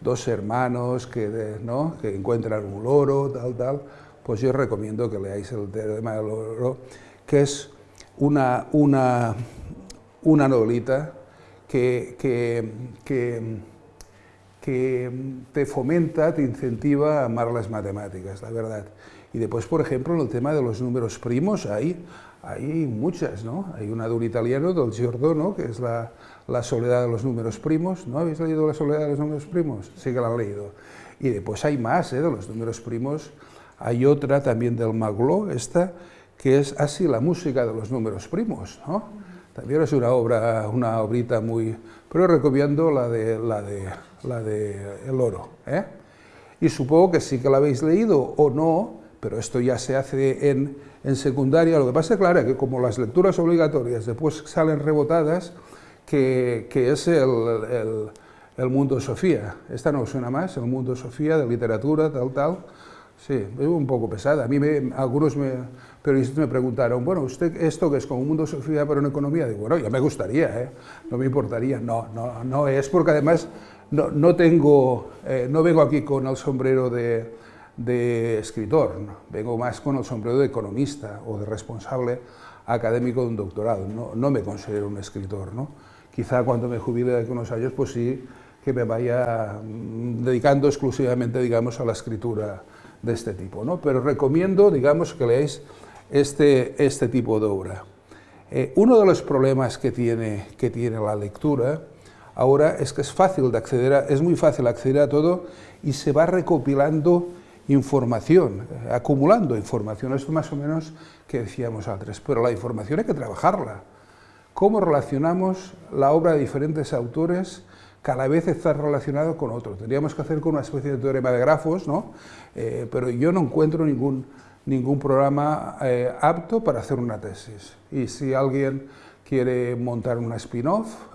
B: dos hermanos que, ¿no? que encuentran un loro, tal, tal, pues yo recomiendo que leáis el tema del loro, que es una, una, una novelita que, que, que, que te fomenta, te incentiva a amar las matemáticas, la verdad. Y después, por ejemplo, en el tema de los números primos, hay, hay muchas, ¿no? Hay una de un italiano, del Giordano, que es la, la soledad de los números primos. ¿No habéis leído La soledad de los números primos? Sí que la han leído. Y después hay más, ¿eh? de los números primos. Hay otra también del Magló, esta, que es así la música de los números primos, ¿no? También es una obra, una obrita muy... Pero recomiendo la de, la de, la de El Oro, ¿eh? Y supongo que sí que la habéis leído o no, pero esto ya se hace en, en secundaria. Lo que pasa, claro, que como las lecturas obligatorias después salen rebotadas, que, que es el, el, el, mundo Sofía. Esta no suena más, el mundo Sofía de literatura, tal, tal. Sí, es un poco pesada. A mí me, algunos me, periodistas me preguntaron, bueno, ¿usted esto que es como un mundo Sofía pero en economía? Digo, bueno, ya me gustaría, ¿eh? no me importaría. No, no, no es porque además no, no tengo, eh, no vengo aquí con el sombrero de, de escritor, vengo más con el sombrero de economista o de responsable académico de un doctorado, no, no me considero un escritor. ¿no? Quizá cuando me jubile de unos años, pues sí que me vaya mm, dedicando exclusivamente, digamos, a la escritura de este tipo. ¿no? Pero recomiendo, digamos, que leáis este, este tipo de obra. Eh, uno de los problemas que tiene, que tiene la lectura ahora es que es fácil de acceder a, es muy fácil acceder a todo y se va recopilando información, acumulando información, esto más o menos que decíamos antes, pero la información hay que trabajarla. ¿Cómo relacionamos la obra de diferentes autores cada vez está relacionado con otro? Tendríamos que hacer con una especie de teorema de grafos, ¿no? Eh, pero yo no encuentro ningún, ningún programa eh, apto para hacer una tesis. Y si alguien quiere montar una spin-off,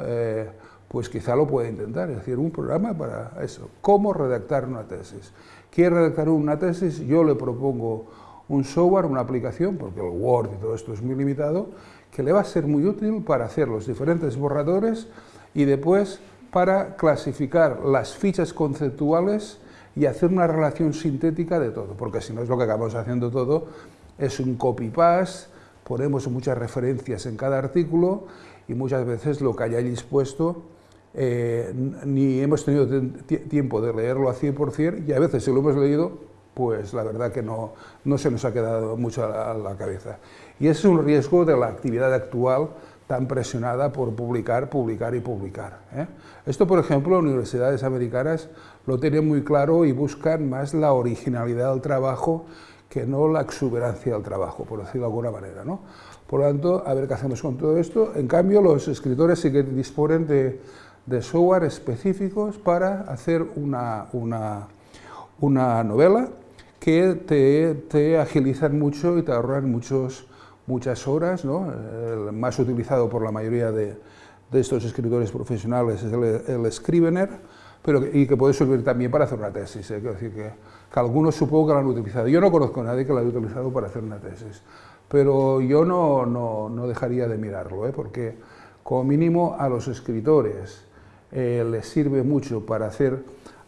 B: pues quizá lo puede intentar, es decir, un programa para eso, cómo redactar una tesis quiere redactar una tesis, yo le propongo un software, una aplicación, porque el Word y todo esto es muy limitado, que le va a ser muy útil para hacer los diferentes borradores y después para clasificar las fichas conceptuales y hacer una relación sintética de todo, porque si no es lo que acabamos haciendo todo, es un copy-paste, ponemos muchas referencias en cada artículo y muchas veces lo que hayáis puesto eh, ni hemos tenido tiempo de leerlo a 100% y a veces si lo hemos leído, pues la verdad que no, no se nos ha quedado mucho a la, cabeza. Y es un riesgo de la actividad actual tan presionada por publicar, publicar y publicar. ¿eh? Esto, por ejemplo, universidades americanas lo tienen muy claro y buscan más la originalidad del trabajo que no la exuberancia del trabajo, por decirlo de alguna manera. ¿no? Por lo tanto, a ver qué hacemos con todo esto. En cambio, los escritores sí que disponen de, de software específicos para hacer una, una, una novela que te, te, agilizan mucho y te ahorran muchos, muchas horas. ¿no? El más utilizado por la mayoría de, de estos escritores profesionales es el, el Scrivener, pero, y que puede servir también para hacer una tesis. ¿eh? decir que, algunos supongo que lo han utilizado. Yo no conozco a nadie que lo haya utilizado para hacer una tesis, pero yo no, no, no dejaría de mirarlo, ¿eh? porque como mínimo a los escritores eh, les sirve mucho para hacer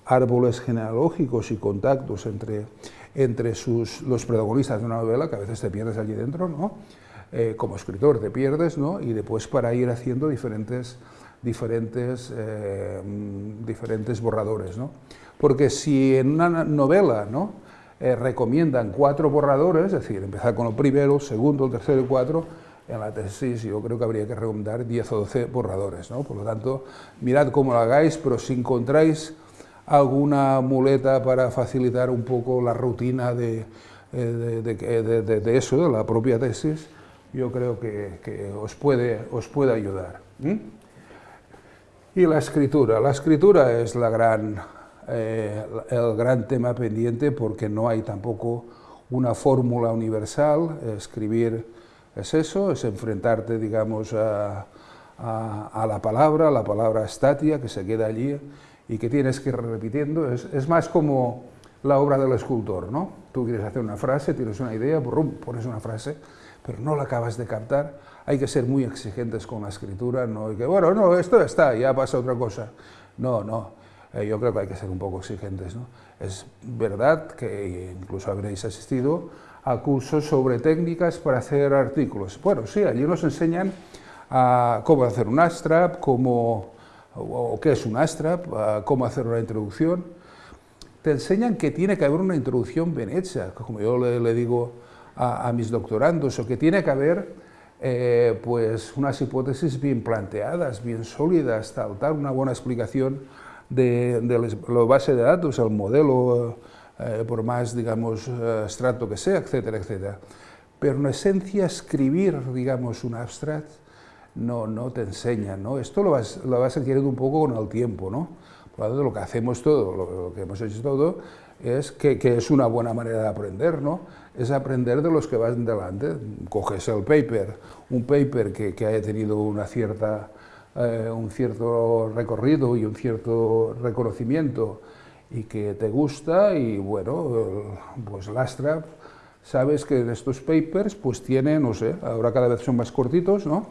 B: árboles genealógicos y contactos entre, entre sus, los protagonistas de una novela, que a veces te pierdes allí dentro, ¿no? Eh, como escritor te pierdes, ¿no? y después para ir haciendo diferentes, diferentes, eh, diferentes borradores. ¿no? Porque si en una novela ¿no? recomiendan cuatro borradores, es decir, empezar con el primero, el segundo, el tercero y cuatro, en la tesis yo creo que habría que recomendar 10 o 12 borradores. ¿no? Por lo tanto, mirad cómo lo hagáis, pero si encontráis alguna muleta para facilitar un poco la rutina de, eh, de, de, eso, de la propia tesis, yo creo que, que os, puede, os puede ayudar. Y la escritura. La escritura es eh, el gran tema pendiente porque no hay tampoco una fórmula universal. Escribir es eso, es enfrentarte, digamos, a, la palabra, la palabra estatia que se queda allí y que tienes que ir repitiendo. Es, más como la obra del escultor, ¿no? Tú quieres hacer una frase, tienes una idea, pones una frase, pero no la acabas de captar. Hay que ser muy exigentes con la escritura, no hay que, bueno, no, esto está, ya pasa otra cosa. No, no. eh, yo creo que hay que ser un poco exigentes. ¿no? Es verdad que incluso habréis asistido a cursos sobre técnicas para hacer artículos. Bueno, sí, allí nos enseñan a cómo hacer un ASTRAP, cómo, o, qué es un ASTRAP, cómo hacer una introducción. Te enseñan que tiene que haber una introducción bien hecha, como yo le, digo a, mis doctorandos, o que tiene que haber eh, pues unas hipótesis bien planteadas, bien sólidas, tal, tal, una buena explicación de, la base de datos, el modelo, eh, por más, digamos, abstracto que sea, etcétera, etcétera. Pero en esencia, escribir, digamos, un abstract no, no te enseña, ¿no? Esto lo vas, lo vas adquiriendo un poco con el tiempo, ¿no? Por lo tanto, lo que hacemos todo, lo, que hemos hecho todo, es que, que, es una buena manera de aprender, ¿no? Es aprender de los que van delante. Coges el paper, un paper que, que haya tenido una cierta eh, un cierto recorrido y un cierto reconocimiento y que te gusta y bueno, pues Lastra, sabes que en estos papers pues tiene, no sé, ahora cada vez son más cortitos, ¿no?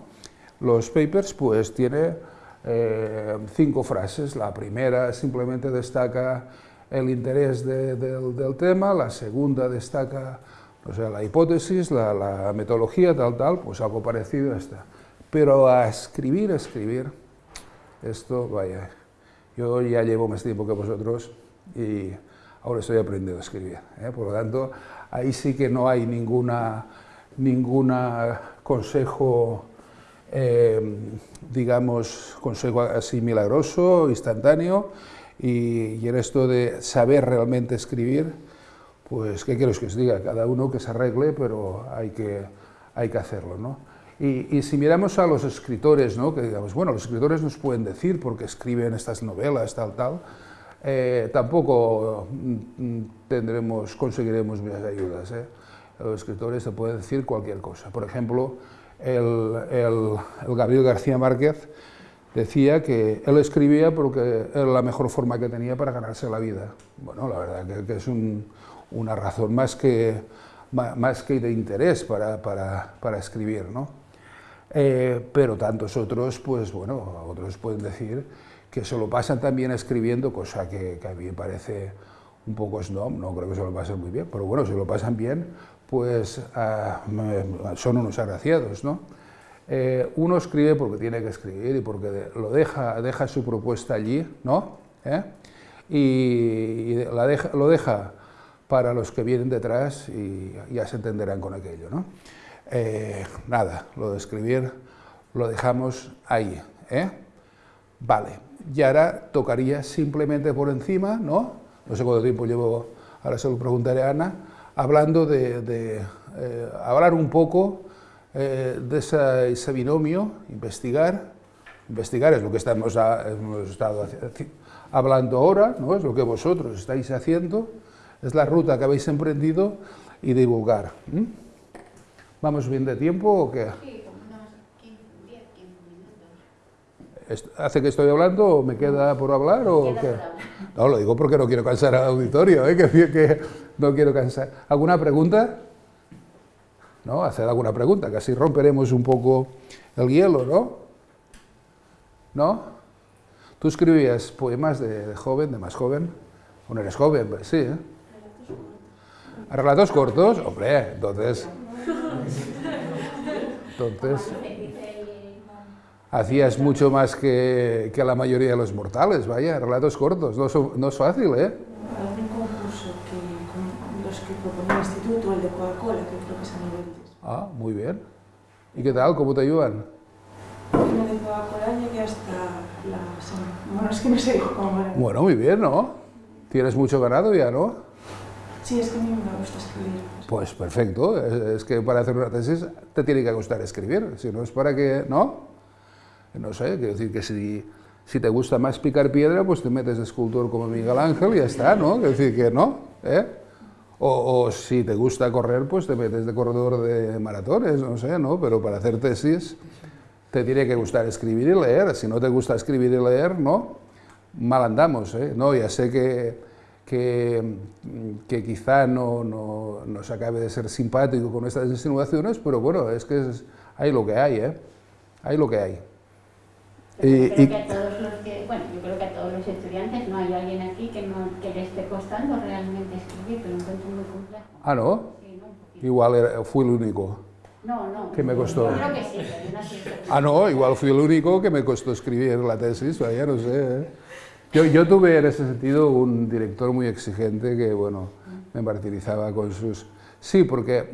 B: Los papers pues tiene eh, cinco frases, la primera simplemente destaca el interés del tema, la segunda destaca o sea, la hipótesis, la, la metodología, tal, tal, pues algo parecido a esta. Pero a escribir, a escribir, esto, vaya, yo ya llevo más tiempo que vosotros y ahora estoy aprendiendo a escribir. ¿eh? Por lo tanto, ahí sí que no hay ninguna, ninguna consejo, eh, digamos, consejo así milagroso, instantáneo, y, y, en esto de saber realmente escribir, pues, ¿qué quiero que os diga? Cada uno que se arregle, pero hay que, hay que hacerlo, ¿no? Y, si miramos a los escritores, ¿no? que digamos, bueno, los escritores nos pueden decir porque escriben estas novelas, tal, tal, eh, tampoco mm, tendremos, conseguiremos muchas ayudas. ¿eh? Los escritores te pueden decir cualquier cosa. Por ejemplo, el, el, Gabriel García Márquez decía que él escribía porque era la mejor forma que tenía para ganarse la vida. Bueno, la verdad que, es una razón más que, más que de interés para, para, para escribir. ¿no? Eh, pero tantos otros, pues bueno, otros pueden decir que se lo pasan también escribiendo, cosa que, a mí me parece un poco snob, no creo que se lo pasen muy bien, pero bueno, si lo pasan bien, pues ah, son unos agraciados, ¿no? Eh, uno escribe porque tiene que escribir y porque lo deja, deja su propuesta allí, ¿no? ¿Eh? Y, la deja, lo deja para los que vienen detrás y ya se entenderán con aquello, ¿no? Eh, nada, lo de escribir lo dejamos ahí. ¿eh? Vale, y ahora tocaría simplemente por encima, ¿no? No sé cuánto tiempo llevo, ahora se lo preguntaré a Ana, hablando de, hablar un poco de ese binomio, investigar, investigar es lo que estamos hemos estado hablando ahora, ¿no? es lo que vosotros estáis haciendo, es la ruta que habéis emprendido y divulgar. ¿Vamos bien de tiempo o qué? Sí, unos 15, 10, 15 minutos. ¿Hace que estoy hablando o me queda por hablar o qué? No, lo digo porque no quiero cansar al auditorio, ¿eh? [laughs] que, que no quiero cansar. ¿Alguna pregunta? ¿No? Hacer alguna pregunta, que así romperemos un poco el hielo, ¿no? ¿No? ¿Tú escribías poemas de, joven, de más joven? ¿O no eres joven? Pues sí, ¿eh? Relatos cortos. ¿Relatos cortos? Hombre, entonces... Entonces, hacías mucho más que, que, la mayoría de los mortales, vaya, relatos cortos, no, no es fácil, ¿eh?
C: un concurso que con los que proponía el instituto, el de Coca-Cola, que creo que es a nivel
B: Ah, muy bien. ¿Y qué tal? ¿Cómo te ayudan?
C: Hasta la... Bueno, es que no sé cómo...
B: Bueno, muy bien, ¿no? Tienes mucho ganado ya, ¿no?
C: Sí, es que a mí me gusta escribir.
B: Pues perfecto, es, que para hacer una tesis te tiene que gustar escribir, si no es para que, ¿no? No sé, quiero decir que si, si te gusta más picar piedra, pues te metes de escultor como Miguel Ángel y ya está, ¿no? Quiero decir que no, ¿eh? O, si te gusta correr, pues te metes de corredor de maratones, no sé, ¿no? Pero para hacer tesis te tiene que gustar escribir y leer, si no te gusta escribir y leer, ¿no? Mal andamos, ¿eh? No, ya sé que que, que quizá no, no, nos acabe de ser simpático con estas insinuaciones, pero bueno, es que es, hay lo que hay, ¿eh? Hay lo que hay.
A: Yo creo que a todos los que, bueno, yo creo que a todos los estudiantes no hay alguien aquí que, no, que le esté costando realmente escribir, pero lo encuentro muy complejo.
B: Ah, ¿no?
A: Sí, ¿no?
B: Igual era- fui el único.
A: No, no.
B: Que me costó.
A: Yo creo que sí, pero no sé.
B: Ah, no, igual fui el único que me costó escribir la tesis, ya no sé. ¿eh? Yo, yo tuve en ese sentido un director muy exigente que, bueno, me martirizaba con sus... Sí, porque,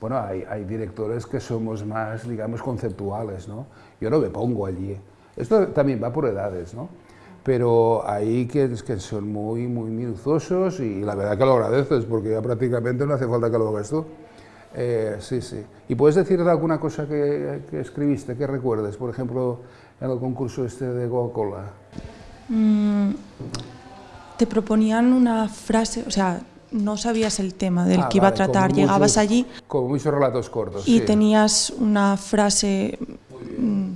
B: bueno, hay, hay directores que somos más, digamos, conceptuales, ¿no? Yo no me pongo allí. Esto también va por edades, ¿no? Pero hay que, que son muy, muy minuciosos y la verdad que lo agradeces porque ya prácticamente no hace falta que lo hagas tú. Eh, sí, sí. ¿Y puedes decir de alguna cosa que, que escribiste, que recuerdes? Por ejemplo, en el concurso este de Coca-Cola.
D: Mm, te proponían una frase, o sea, no sabías el tema del
B: Ah,
D: que iba a
B: vale,
D: tratar, llegabas
B: muchos-
D: allí
B: Como muchos relatos cortos.
D: y
B: sí.
D: tenías una frase mm,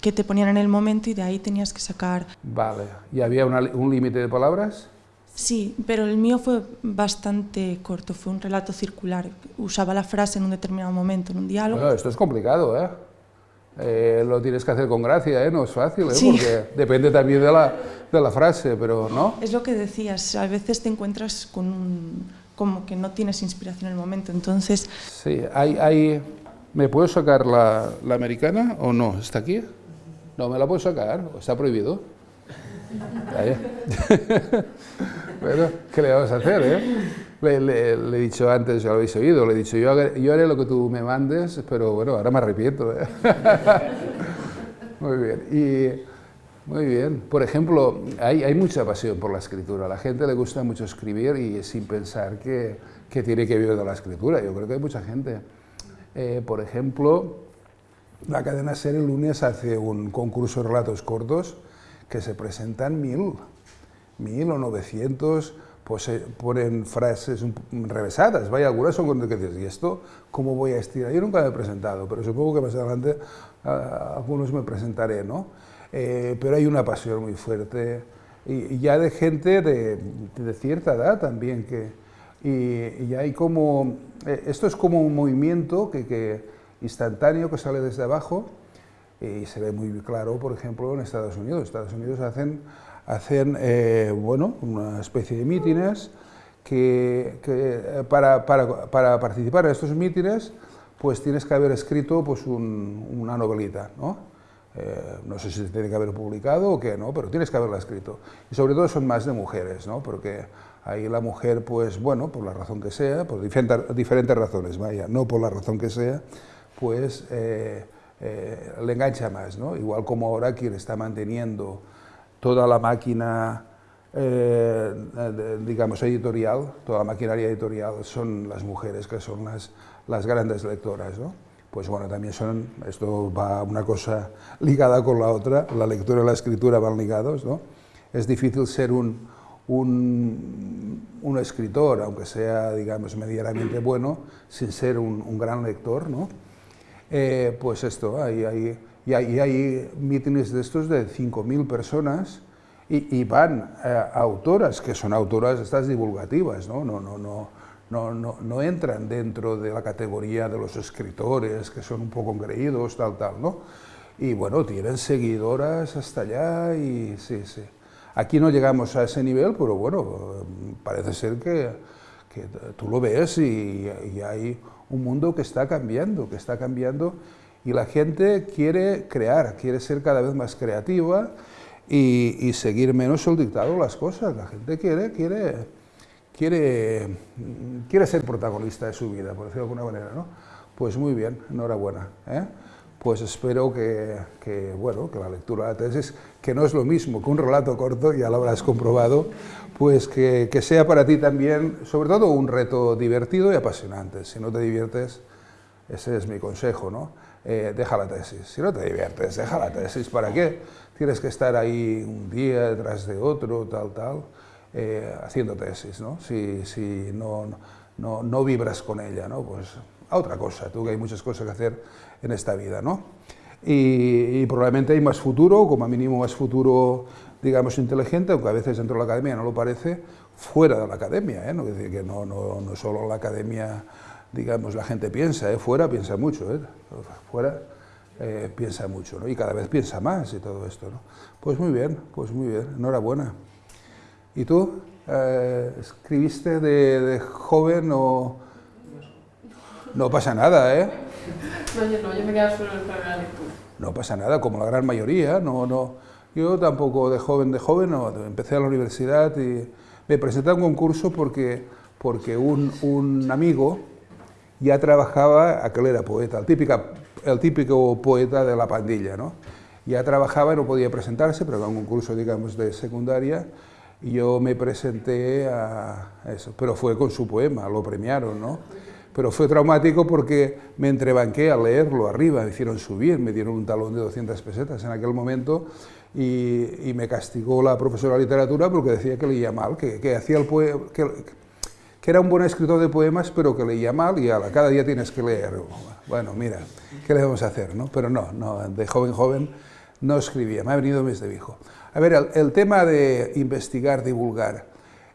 D: que te ponían en el momento y de ahí tenías que sacar.
B: Vale. ¿Y había una un límite de palabras?
D: Sí, pero el mío fue bastante corto, fue un relato circular. Usaba la frase en un determinado momento, en un diálogo.
B: Bueno, esto es complicado, ¿eh? Eh, Lo tienes que hacer con gracia, ¿eh? No es fácil, ¿eh?
D: Sí.
B: Porque depende también de la, de la frase, pero ¿no?
D: Es lo que decías, a veces te encuentras con un, como que no tienes inspiración en el momento, entonces
B: Sí, hay, hay... ¿Me puedo sacar la, la americana o no? ¿Está aquí? No, me la puedo sacar, está prohibido. [laughs] Bueno, ¿qué le vamos a hacer, eh? Le, he dicho antes, ya lo habéis oído, le he dicho, yo, yo haré lo que tú me mandes, pero bueno, ahora me arrepiento. ¿eh? [laughs] muy bien. Y, muy bien. Por ejemplo, hay, hay mucha pasión por la escritura. A la gente le gusta mucho escribir y sin pensar que, que tiene que vivir de la escritura. Yo creo que hay mucha gente. Eh, por ejemplo, la cadena SER el lunes hace un concurso de relatos cortos que se presentan mil, mil o novecientos, pues se ponen frases revesadas, vaya, algunas son con que dices, ¿y esto cómo voy a estirar? Yo nunca me he presentado, pero supongo que más adelante algunos me presentaré, ¿no? Eh, pero hay una pasión muy fuerte y, ya de gente de, cierta edad también que, y, y hay como, eh, esto es como un movimiento que instantáneo que sale desde abajo y se ve muy claro, por ejemplo, en Estados Unidos. Estados Unidos hacen, hacen eh, bueno, una especie de mítines que, que, eh, para, para, para participar en estos mítines pues tienes que haber escrito pues, un- una novelita, ¿no? Eh, no sé si se tiene que haber publicado o qué, ¿no? pero tienes que haberla escrito. Y sobre todo son más de mujeres, ¿no? porque ahí la mujer, pues bueno, por la razón que sea, por diferentes, diferentes razones, vaya, no por la razón que sea, pues eh, eh, le engancha más, ¿no? Igual como ahora quien está manteniendo toda la máquina, eh, digamos, editorial, toda la maquinaria editorial son las mujeres que son las, las grandes lectoras, ¿no? Pues bueno, también son, esto va una cosa ligada con la otra, la lectura y la escritura van ligados, ¿no? Es difícil ser un, un, un escritor, aunque sea, digamos, medianamente bueno, sin ser un, un gran lector, ¿no? Eh, pues esto, hay, hay, y hay, hay mítines de estos de 5.000 personas y, y van eh, autoras, que son autoras estas divulgativas, ¿no? No, no, no, no, no, no entran dentro de la categoría de los escritores, que son un poco engreídos, tal, tal, ¿no? Y bueno, tienen seguidoras hasta allá y sí, sí. Aquí no llegamos a ese nivel, pero bueno, parece ser que, que tú lo ves y, y hay un mundo que está cambiando, que está cambiando y la gente quiere crear, quiere ser cada vez más creativa y, y seguir menos el dictado las cosas. La gente quiere, quiere, quiere, quiere ser protagonista de su vida, por decirlo de alguna manera, ¿no? Pues muy bien, enhorabuena. ¿eh? Pues espero que, que, bueno, que la lectura de la tesis, que no es lo mismo que un relato corto, ya lo habrás comprobado, pues que, que sea para ti también, sobre todo, un reto divertido y apasionante. Si no te diviertes, ese es mi consejo, ¿no? Eh, deja la tesis. Si no te diviertes, deja la tesis. ¿Para qué? Tienes que estar ahí un día detrás de otro, tal, tal, eh, haciendo tesis, ¿no? Si, si no, no, no vibras con ella, ¿no? Pues a otra cosa, tú que hay muchas cosas que hacer en esta vida, ¿no? Y, y probablemente hay más futuro, como mínimo más futuro, digamos, inteligente, aunque a veces dentro de la academia no lo parece, fuera de la academia, ¿eh? No, es decir, que no, no, no solo la academia, digamos, la gente piensa, ¿eh? fuera piensa mucho, ¿eh? fuera eh, piensa mucho, ¿no? Y cada vez piensa más y todo esto, ¿no? Pues muy bien, pues muy bien, enhorabuena. ¿Y tú? Eh, ¿Escribiste de, joven o...? No pasa nada, ¿eh?
C: No, yo no, yo me quedo solo en la lectura.
B: No pasa nada, como la gran mayoría, no, no. Yo tampoco de joven, de joven, no. Empecé a la universidad y me presenté a un concurso porque, porque un, un amigo ya trabajaba, aquel era poeta, el, típica, el típico poeta de la pandilla, ¿no? Ya trabajaba y no podía presentarse, pero era un concurso, digamos, de secundaria, y yo me presenté a eso, pero fue con su poema, lo premiaron, ¿no? Pero fue traumático porque me entrebanqué a leerlo arriba, me hicieron subir, me dieron un talón de 200 pesetas en aquel momento y, me castigó la profesora de literatura porque decía que leía mal, que, que hacía el poema, que, que era un buen escritor de poemas, pero que leía mal y cada día tienes que leer. Bueno, mira, ¿qué le vamos a hacer? No? Pero no, no, de joven, joven no escribía, me ha venido desde viejo. A ver, el, tema de investigar, divulgar,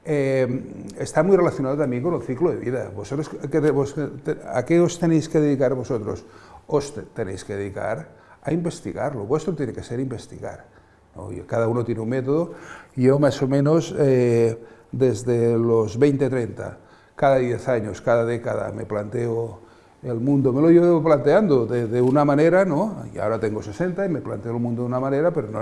B: eh, está muy relacionado también con el ciclo de vida. ¿Vosotros, ¿A qué os tenéis que dedicar vosotros? Os tenéis que dedicar a investigar, lo vuestro tiene que ser investigar. Cada uno tiene un método, yo más o menos eh, desde los 20, 30, cada 10 años, cada década me planteo el mundo, me lo llevo planteando de, una manera, ¿no? y ahora tengo 60 y me planteo el mundo de una manera, pero no,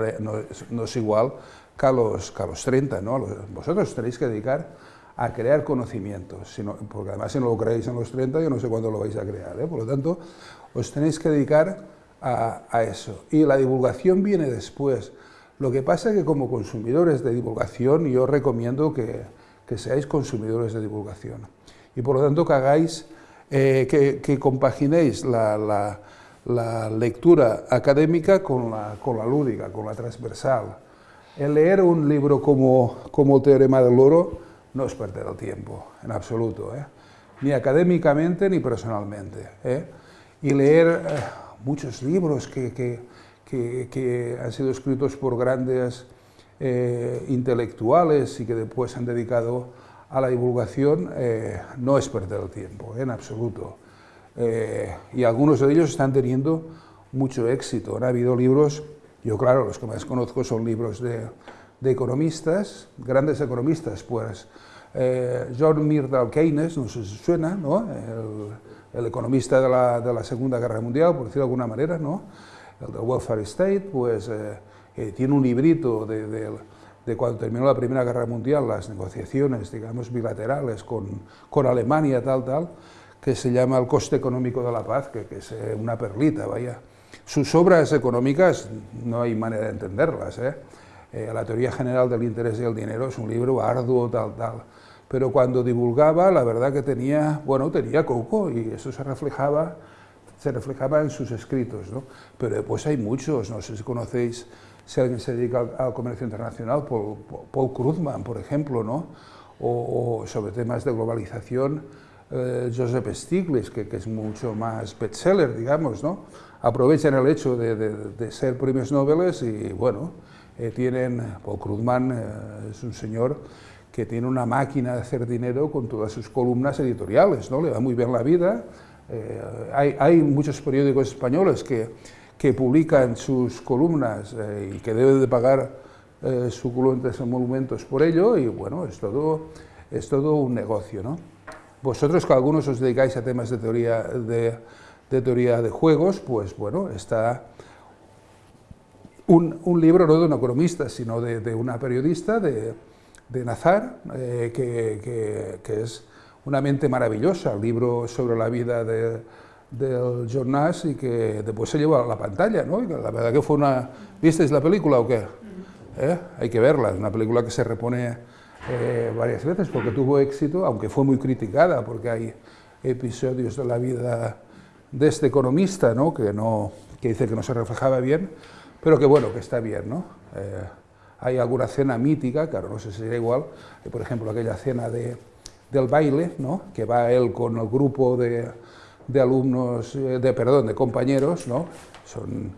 B: no, es igual que a los, que los 30, ¿no? vosotros tenéis que dedicar a crear conocimientos, porque además si no lo creéis en los 30, yo no sé cuándo lo vais a crear, ¿eh? por lo tanto, os tenéis que dedicar a, a eso. Y la divulgación viene después, lo que pasa es que como consumidores de divulgación yo recomiendo que, que seáis consumidores de divulgación y por lo tanto que hagáis, eh, que, compaginéis la, la, lectura académica con la, con la lúdica, con la transversal. El leer un libro como, como el Teorema del Oro no es perder el tiempo, en absoluto, ¿eh? ni académicamente ni personalmente. ¿eh? Y leer muchos libros que, que que, han sido escritos por grandes eh, intelectuales y que después han dedicado a la divulgación, eh, no es perder el tiempo, en absoluto. Eh, y algunos de ellos están teniendo mucho éxito. Han habido libros, yo claro, los que más conozco son libros de, economistas, grandes economistas, pues John Myrdal Keynes, no sé si suena, ¿no? el, economista de la, de la Segunda Guerra Mundial, por decirlo de alguna manera, ¿no? El del Welfare State, pues eh, eh, tiene un librito de, cuando terminó la Primera Guerra Mundial, las negociaciones, digamos, bilaterales con, con Alemania, tal, tal, que se llama El coste económico de la paz, que, es eh, una perlita, vaya. Sus obras económicas no hay manera de entenderlas, la teoría general del interés y el dinero es un libro arduo, tal, tal, pero cuando divulgaba, la verdad que tenía, bueno, tenía coco y eso se reflejaba se reflejaba en sus escritos, ¿no? pero después hay muchos, no sé si conocéis, si alguien se dedica al, comercio internacional, Paul, Paul, Krugman, por ejemplo, ¿no? o, sobre temas de globalización, eh, Joseph Stiglitz, que, es mucho más bestseller, digamos, ¿no? aprovechan el hecho de, ser premios Nobel y, bueno, eh, tienen, Paul Krugman eh, es un señor que tiene una máquina de hacer dinero con todas sus columnas editoriales, ¿no? le va muy bien la vida, eh, hay, hay, muchos periódicos españoles que, que publican sus columnas eh, y que deben de pagar eh, suculentes monumentos por ello y bueno, es todo, es todo un negocio. ¿no? Vosotros que algunos os dedicáis a temas de teoría de, de teoría de juegos, pues bueno, está un, un, libro no de un economista, sino de, de una periodista, de, de Nazar, que, que, que es una mente maravillosa, el libro sobre la vida de, del John Nash y que después se llevó a la pantalla, ¿no? la verdad que fue una... ¿Visteis la película o qué? ¿Eh? Hay que verla, es una película que se repone eh, varias veces porque tuvo éxito, aunque fue muy criticada porque hay episodios de la vida de este economista, ¿no? Que, no, que dice que no se reflejaba bien, pero que bueno, que está bien, ¿no? Eh, hay alguna cena mítica, claro, no sé si será igual, por ejemplo, aquella cena de del baile, ¿no? que va él con el grupo de, de alumnos, eh, de, perdón, de compañeros, ¿no? son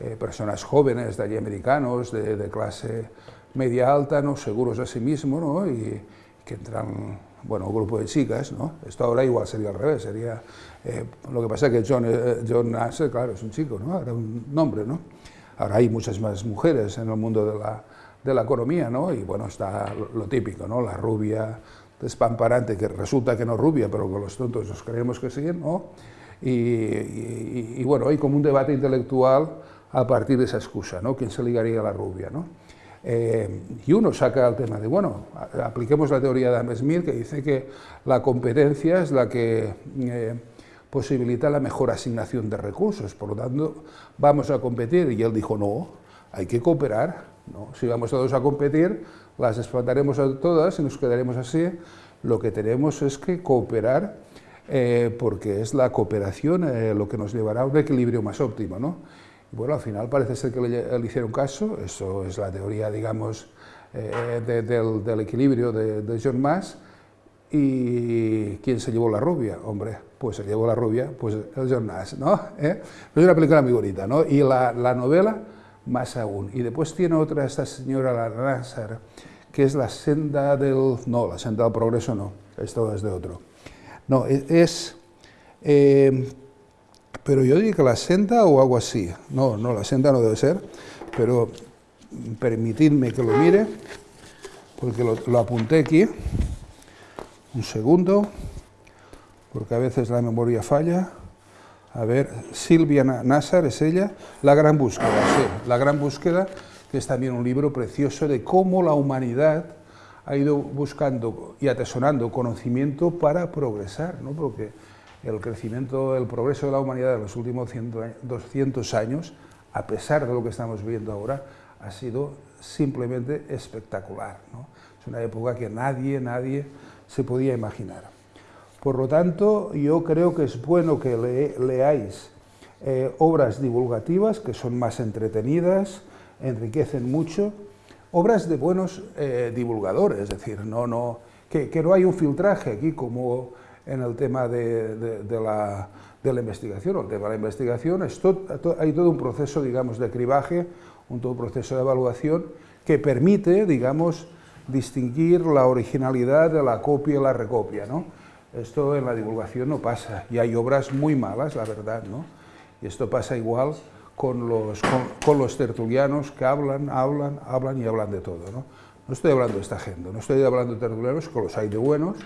B: eh, personas jóvenes de allí americanos, de, clase media alta, ¿no? seguros de sí mismos, ¿no? y que entran bueno, un grupo de chicas, ¿no? Esto ahora igual sería al revés, sería... Eh, lo que pasa es que John, eh, John Nasser, claro, es un chico, ¿no? Era un nombre, ¿no? Ahora hay muchas más mujeres en el mundo de la, de la economía, ¿no? Y bueno, está lo, típico, ¿no? La rubia despamparante, que resulta que no rubia, pero con los tontos nos creemos que sí, ¿no? Y, bueno, hay como un debate intelectual a partir de esa excusa, ¿no? ¿Quién se ligaría a la rubia, ¿no? Eh, y uno saca el tema de, bueno, apliquemos la teoría de Adam Smith que dice que la competencia es la que eh, posibilita la mejor asignación de recursos, por lo tanto vamos a competir, y él dijo no, hay que cooperar, ¿no? si vamos todos a competir, las explotaremos a todas y nos quedaremos así, lo que tenemos es que cooperar eh, porque es la cooperación lo que nos llevará a un equilibrio más óptimo. ¿no? Bueno, al final parece ser que le, hicieron caso, eso es la teoría, digamos, eh, del, equilibrio de, John Mass, y ¿quién se llevó la rubia? Hombre, pues se llevó la rubia, pues el John Nash, ¿no? ¿Eh? Es una película muy bonita, ¿no? Y la, novela, más aún. Y después tiene otra, esta señora la Nasser, que es la senda del... no, la senda del progreso no, esto es de otro. No, e, es... Eh, pero yo diría que la senda o algo así. No, no, la senda no debe ser, pero permitidme que lo mire, porque lo, apunté aquí. Un segundo, porque a veces la memoria falla. A ver, Silvia Nassar es ella, La gran búsqueda, sí, La gran búsqueda, que es también un libro precioso de cómo la humanidad ha ido buscando y atesorando conocimiento para progresar, ¿no? Porque el crecimiento, el progreso de la humanidad en los últimos 200 años, a pesar de lo que estamos viendo ahora, ha sido simplemente espectacular. Es una época que nadie, nadie se podía imaginar. Por lo tanto, yo creo que es bueno que leáis eh, obras divulgativas que son más entretenidas, enriquecen mucho, obras de buenos eh, divulgadores, es decir, no, no, que, no hay un filtraje aquí como en el tema de, la, investigación. El tema de la investigación es hay todo un proceso, digamos, de cribaje, un todo proceso de evaluación que permite, digamos, distinguir la originalidad de la copia y la recopia, ¿no? Esto en la divulgación no pasa, y hay obras muy malas, la verdad, ¿no? Y esto pasa igual con los, con, los tertulianos que hablan, hablan, hablan y hablan de todo, ¿no? No estoy hablando de esta gente, no estoy hablando de tertulianos, que los hay de buenos,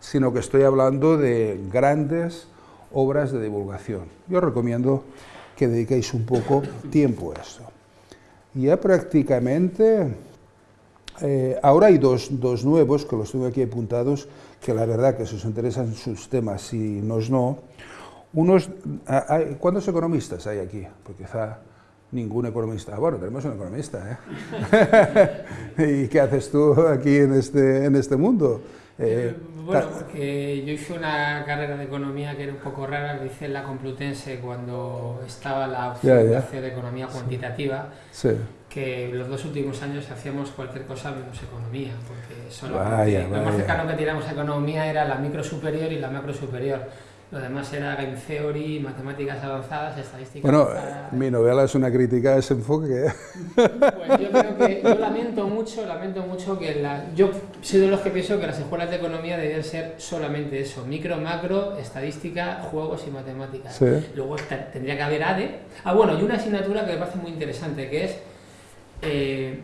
B: sino que estoy hablando de grandes obras de divulgación. Yo recomiendo que dediquéis un poco tiempo a esto. Ya prácticamente, eh, ahora hay dos, nuevos que los tengo aquí apuntados, que la verdad que si os interesan sus temas y nos no. Unos, ah, ¿Cuántos economistas hay aquí? Pues quizá ningún economista. Bueno, tenemos un economista, ¿eh? [laughs] ¿Y qué haces tú aquí en este, en este mundo?
E: Eh, bueno, porque yo hice una carrera de economía que era un poco rara, lo hice en la Complutense cuando estaba la opción de economía cuantitativa, que los dos últimos años hacíamos cualquier cosa menos economía, porque solo lo más cercano que tiramos a economía era la micro superior y la macro superior lo demás era game theory, matemáticas avanzadas, estadística
B: Bueno, mi novela es una crítica a ese enfoque.
E: Pues yo creo que, yo lamento mucho, lamento mucho que la, yo soy de los que pienso que las escuelas de economía deberían ser solamente eso, micro, macro, estadística, juegos y matemáticas. Luego tendría que haber ADE. Ah, bueno, y una asignatura que me parece muy interesante, que es eh,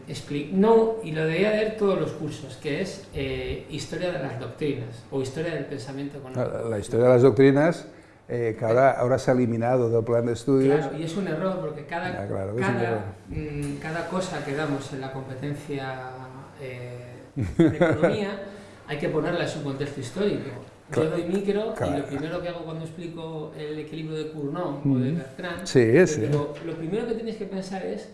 E: no, y lo debería ver todos los cursos, que es eh, Historia de las Doctrinas o Historia del Pensamiento
B: económico. La, historia de las doctrinas, eh, que ahora, se ha eliminado del plan de estudios.
E: Claro, y es un error porque cada, ah, cada, mm, cada, cosa que damos en la competencia [laughs] de economía hay que ponerla en su contexto histórico. Yo doy micro y lo primero que hago cuando explico el equilibrio de Cournot o de Bertrand,
B: sí,
E: lo primero que tienes que pensar es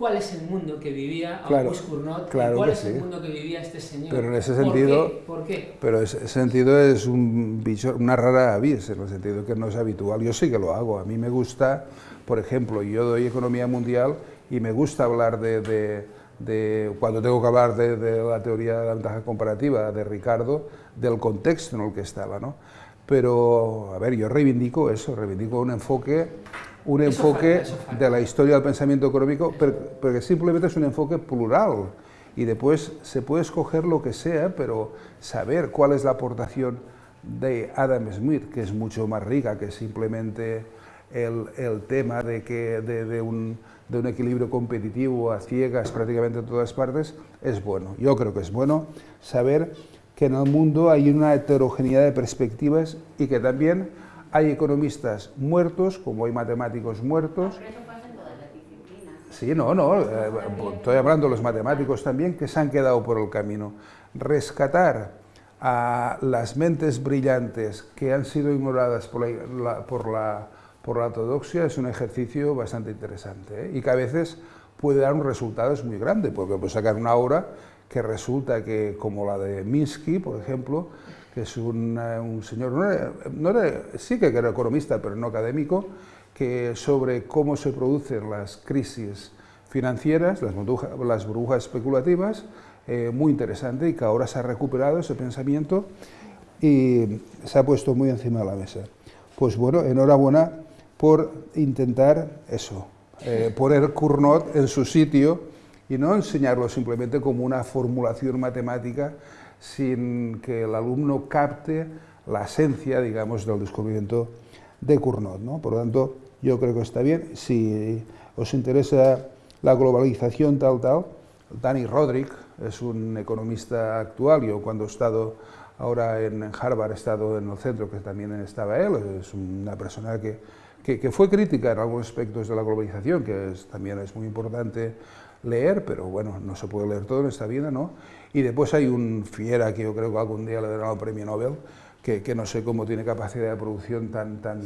E: cuál es el mundo que vivía Auguste Cournot cuál es el mundo que vivía este señor.
B: Pero en ese sentido,
E: ¿Por qué?
B: Pero en ese sentido es un bicho, una rara avis, en el sentido que no es habitual. Yo sí que lo hago. A mí me gusta, por ejemplo, yo doy economía mundial y me gusta hablar de, de, cuando tengo que hablar de, la teoría de la ventaja comparativa de Ricardo, del contexto en el que estaba, ¿no? Pero, a ver, yo reivindico eso, reivindico un enfoque un enfoque de la historia del pensamiento económico, pero, que simplemente es un enfoque plural y después se puede escoger lo que sea, pero saber cuál es la aportación de Adam Smith, que es mucho más rica que simplemente el, el tema de, que, de, de, un, de, un, equilibrio competitivo a ciegas prácticamente en todas partes, es bueno. Yo creo que es bueno saber que en el mundo hay una heterogeneidad de perspectivas y que también hay economistas muertos, como hay matemáticos muertos. Sí, no, no, eh, estoy hablando de los matemáticos también que se han quedado por el camino. Rescatar a las mentes brillantes que han sido ignoradas por la, por la, por la ortodoxia es un ejercicio bastante interesante ¿eh? y que a veces puede dar un resultado muy grande, porque puede sacar una obra que resulta que, como la de Minsky, por ejemplo, que es un, un señor, no no sí que era economista, pero no académico, que sobre cómo se producen las crisis financieras, las, burbujas, las especulativas, eh, muy interesante y que ahora se ha recuperado ese pensamiento y se ha puesto muy encima de la mesa. Pues bueno, enhorabuena por intentar eso, eh, poner Cournot en su sitio y no enseñarlo simplemente como una formulación matemática sin que el alumno capte la esencia, digamos, del descubrimiento de Cournot. ¿no? Por lo tanto, yo creo que está bien. Si os interesa la globalización tal, tal, Danny Roderick es un economista actual, yo cuando he estado ahora en Harvard he estado en el centro que también estaba él, es una persona que, que, fue crítica en algunos aspectos de la globalización, que también es muy importante leer, pero bueno, no se puede leer todo en esta vida, ¿no? Y después hay un fiera que yo creo que algún día le dará el premio Nobel, que, que no sé cómo tiene capacidad de producción tan, tan,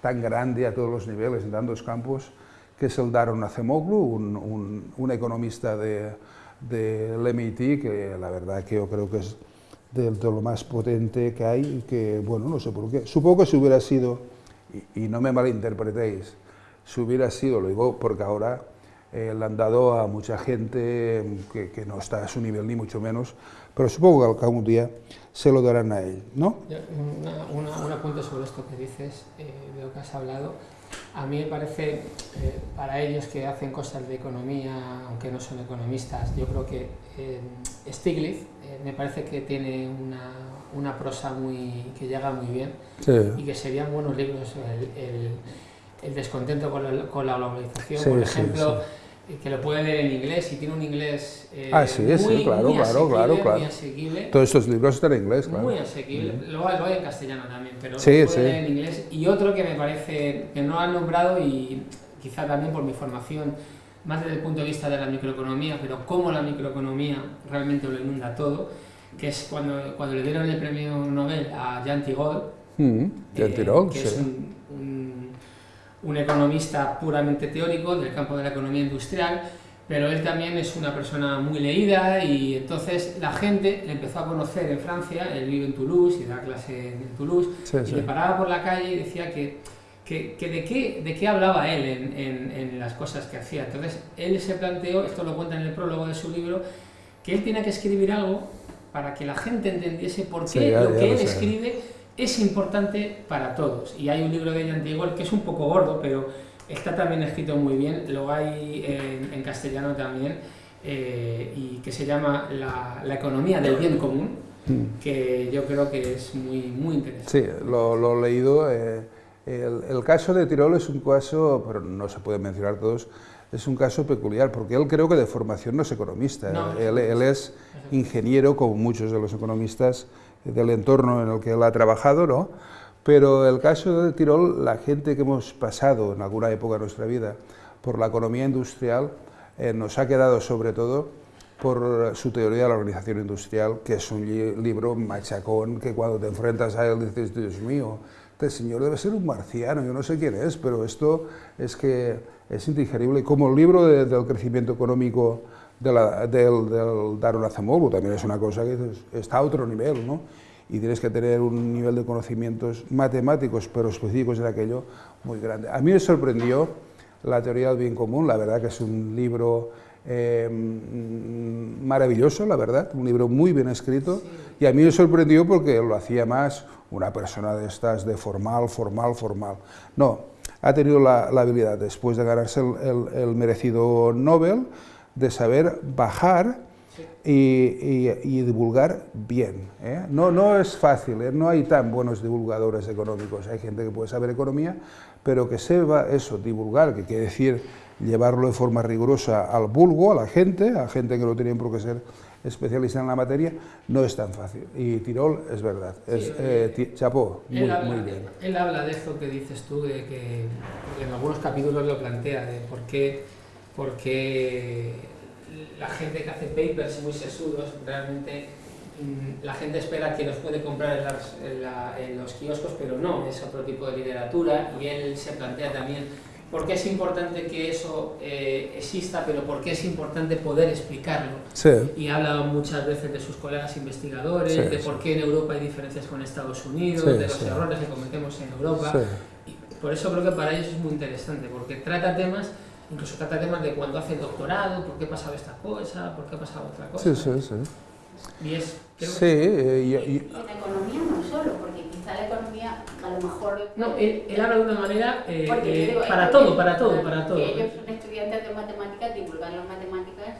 B: tan grande a todos los niveles, en tantos campos, que es el Daron Acemoglu, un, un, un economista de, del MIT, que la verdad que yo creo que es de, de, lo más potente que hay, y que, bueno, no sé por qué. Supongo que si hubiera sido, y, y no me malinterpretéis, si hubiera sido, lo digo porque ahora eh, le han dado a mucha gente que, que, no está a su nivel, ni mucho menos, pero supongo que algún día se lo darán a él, ¿no?
E: Una, una, un apunte sobre esto que dices, eh, de lo que has hablado. A mí me parece, eh, para ellos que hacen cosas de economía, aunque no son economistas, yo creo que eh, Stiglitz eh, me parece que tiene una, una, prosa muy, que llega muy bien sí. y que serían buenos libros. El, el, el descontento con la, con la globalización, sí, por ejemplo, sí, que lo puede leer en inglés y tiene un inglés eh,
B: ah, sí,
E: muy,
B: sí, claro,
E: muy
B: claro, claro, claro.
E: muy asequible.
B: Todos estos libros están en inglés, claro.
E: Muy asequible, mm. lo, lo, hay en castellano también, pero
B: sí,
E: lo puede leer en inglés. Y otro que me parece que no han nombrado y quizá también por mi formación, más desde el punto de vista de la microeconomía, pero cómo la microeconomía realmente lo inunda todo, que es cuando, cuando le dieron el premio Nobel a Jean Tirole,
B: mm,
E: eh, que es un, un un economista puramente teórico del campo de la economía industrial, pero él también es una persona muy leída y entonces la gente le empezó a conocer en Francia, él vive en Toulouse y da clase en Toulouse, sí, sí. y le paraba por la calle y decía que, que, que de, qué, de qué hablaba él en, en, en, las cosas que hacía. Entonces él se planteó, esto lo cuenta en el prólogo de su libro, que él tiene que escribir algo para que la gente entendiese por qué sí, ya, lo que él escribe es importante para todos. Y hay un libro de ella antiguo que es un poco gordo, pero está también escrito muy bien, lo hay en, en castellano también, eh, y que se llama la, la, economía del bien común, mm. que yo creo que es muy, muy interesante.
B: Sí, lo, lo he leído. Eh, el, el, caso de Tirol es un caso, pero no se puede mencionar todos, es un caso peculiar, porque él creo que de formación no es economista,
E: no,
B: él, él es ingeniero, como muchos de los economistas, del entorno en el que él ha trabajado, ¿no? Pero el caso de Tirol, la gente que hemos pasado en alguna época de nuestra vida por la economía industrial, eh, nos ha quedado sobre todo por su teoría de la organización industrial, que es un li libro machacón que cuando te enfrentas a él dices, Dios mío, este señor debe ser un marciano, yo no sé quién es, pero esto es que es indigerible. Como el libro de, del crecimiento económico de la, del, del Acemoglu, también es una cosa que está a otro nivel, ¿no? Y tienes que tener un nivel de conocimientos matemáticos, pero específicos en aquello, muy grande. A mí me sorprendió la teoría del bien común, la verdad que es un libro eh, maravilloso, la verdad, un libro muy bien escrito, y a mí me sorprendió porque lo hacía más una persona de estas de formal, formal, formal. No, ha tenido la, la habilidad, después de ganarse el, el, el merecido Nobel, de saber bajar y, divulgar bien. ¿eh? No, no es fácil, ¿eh? no hay tan buenos divulgadores económicos, hay gente que puede saber economía, pero que sepa eso, divulgar, que quiere decir llevarlo de forma rigurosa al vulgo, a la gente, a gente que no tiene por qué ser especialista en la materia, no es tan fácil. Y Tirol es verdad, es eh, chapó, muy, bien.
E: Él habla de esto que dices tú, de que en algunos capítulos lo plantea, de por qué, por qué la gente que hace papers muy sesudos, realmente mm, la gente espera que los puede comprar en, los kioscos, pero no, es otro tipo de literatura y él se plantea también por qué es importante que eso eh, exista, pero por qué es importante poder explicarlo. Y ha hablado muchas veces de sus colegas investigadores, de por qué en Europa hay diferencias con Estados Unidos, de los errores que cometemos en Europa. Y por eso creo que para ellos es muy interesante, porque trata temas incluso trata temas de cuando hace el doctorado, por qué ha pasado esta cosa, por qué ha pasado otra cosa.
B: Sí, sí, sí.
E: Y es,
B: sí, eh, y,
A: y, en economía no solo, porque quizá la economía a lo mejor...
E: No, él, habla de una manera eh, eh para todo, para todo, para todo.
A: ellos son estudiantes de matemáticas, divulgar las matemáticas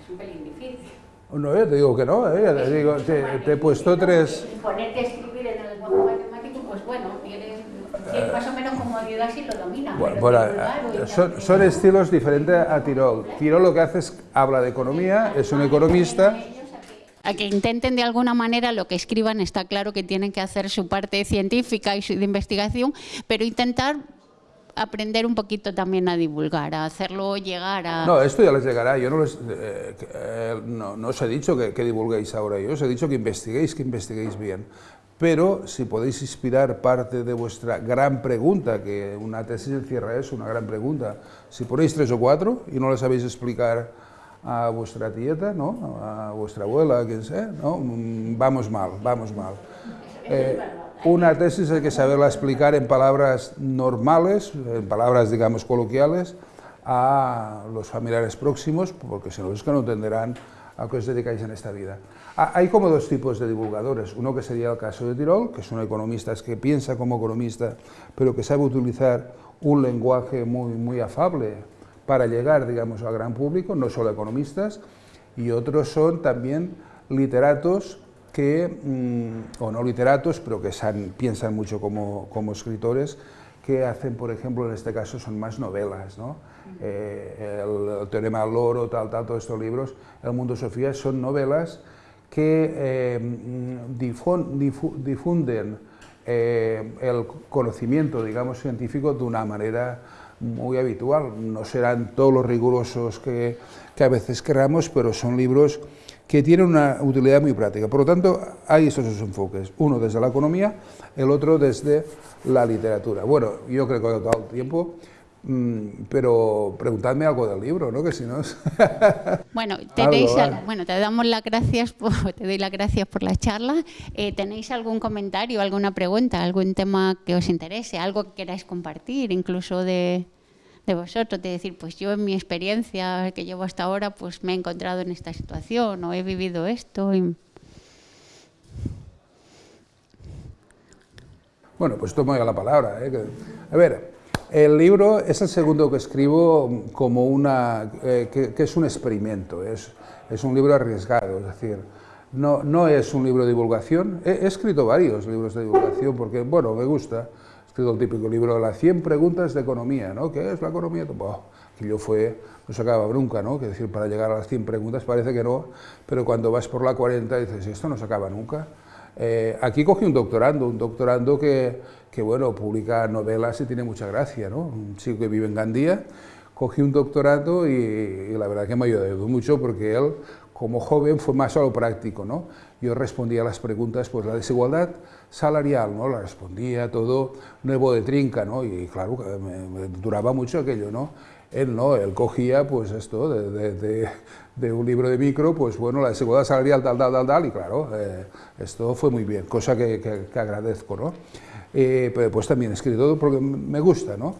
A: es un pelín difícil.
B: No, yo te digo que no, eh, te, digo, te, te, he puesto tres...
A: Ponerte a escribir en el lenguaje matemático, pues bueno, tienes más o menos como ayuda si lo domina. Bueno,
B: son, son, estilos diferentes a Tirol. Tirol lo que hace es, habla de economía, es un economista.
A: a que intenten de alguna manera lo que escriban, está claro que tienen que hacer su parte científica y de investigación, pero intentar aprender un poquito también a divulgar, a hacerlo llegar a...
B: No, esto ya les llegará, yo no, les, eh, eh, no, no, os he dicho que, que, divulguéis ahora, yo os he dicho que investiguéis, que investiguéis bien pero si podéis inspirar parte de vuestra gran pregunta, que una tesis encierra eso, una gran pregunta, si ponéis tres o cuatro y no le sabéis explicar a vuestra tieta, ¿no? a vuestra abuela, a quien sea, ¿no? Mm, vamos mal, vamos mal. Eh, una tesis hay que saberla explicar en palabras normales, en palabras, digamos, coloquiales, a los familiares próximos, porque si no es que no entenderán a qué os dedicáis en esta vida. Ah, hay como dos tipos de divulgadores, uno que sería el caso de Tirol, que son economistas que piensa como economista, pero que sabe utilizar un lenguaje muy, muy afable para llegar, digamos, al gran público, no solo economistas, y otros son también literatos que, mm, o no literatos, pero que piensan mucho como, como escritores, que hacen, por ejemplo, en este caso son más novelas, ¿no? Eh, el, Teorema del Loro, tal, tal, todos estos libros, El Mundo Sofía, son novelas que eh, difunden eh, el conocimiento, digamos, científico de una manera muy habitual. No serán todos los rigurosos que, que a veces queramos, pero son libros que tienen una utilidad muy práctica. Por lo tanto, hay esos dos enfoques, uno desde la economía, el otro desde la literatura. Bueno, yo creo que he todo el tiempo. Mm, pero preguntadme algo del libro, ¿no? Que si no [laughs]
A: Bueno, tenéis, bueno, te damos las gracias, por, [laughs] te doy las gracias por la charla. Eh, ¿Tenéis algún comentario, alguna pregunta, algún tema que os interese, algo que queráis compartir, incluso de, de vosotros, de decir, pues yo en mi experiencia que llevo hasta ahora, pues me he encontrado en esta situación o he vivido esto?
B: Bueno, pues tomo ya la palabra. ¿eh? A ver, el libro es el segundo que escribo como una, eh, que, es un experimento, es, es, un libro arriesgado, es decir, no, no es un libro de divulgación, he, escrito varios libros de divulgación porque, bueno, me gusta, he escrito el típico libro de las 100 preguntas de economía, ¿no? ¿Qué es la economía? que yo fue, no se acaba nunca, ¿no? Que decir, para llegar a las 100 preguntas parece que no, pero cuando vas por la 40 dices, esto no se acaba nunca. Eh, aquí cogí un doctorando, un doctorando que, que, bueno, publica novelas y tiene mucha gracia, ¿no? Un chico que vive en Gandía, cogí un doctorando y, la verdad que me ayudó mucho porque él, como joven, fue más a lo práctico, ¿no? Yo respondía a las preguntas, pues la desigualdad salarial, ¿no? La respondía todo nuevo de trinca, ¿no? Y claro, me duraba mucho aquello, ¿no? Él no, él cogía pues esto de, un libro de micro, pues bueno, la desigualdad salarial tal, tal, tal, tal, y claro, eh, esto fue muy bien, cosa que, agradezco, ¿no? Eh, pues también he escrito porque me gusta, ¿no?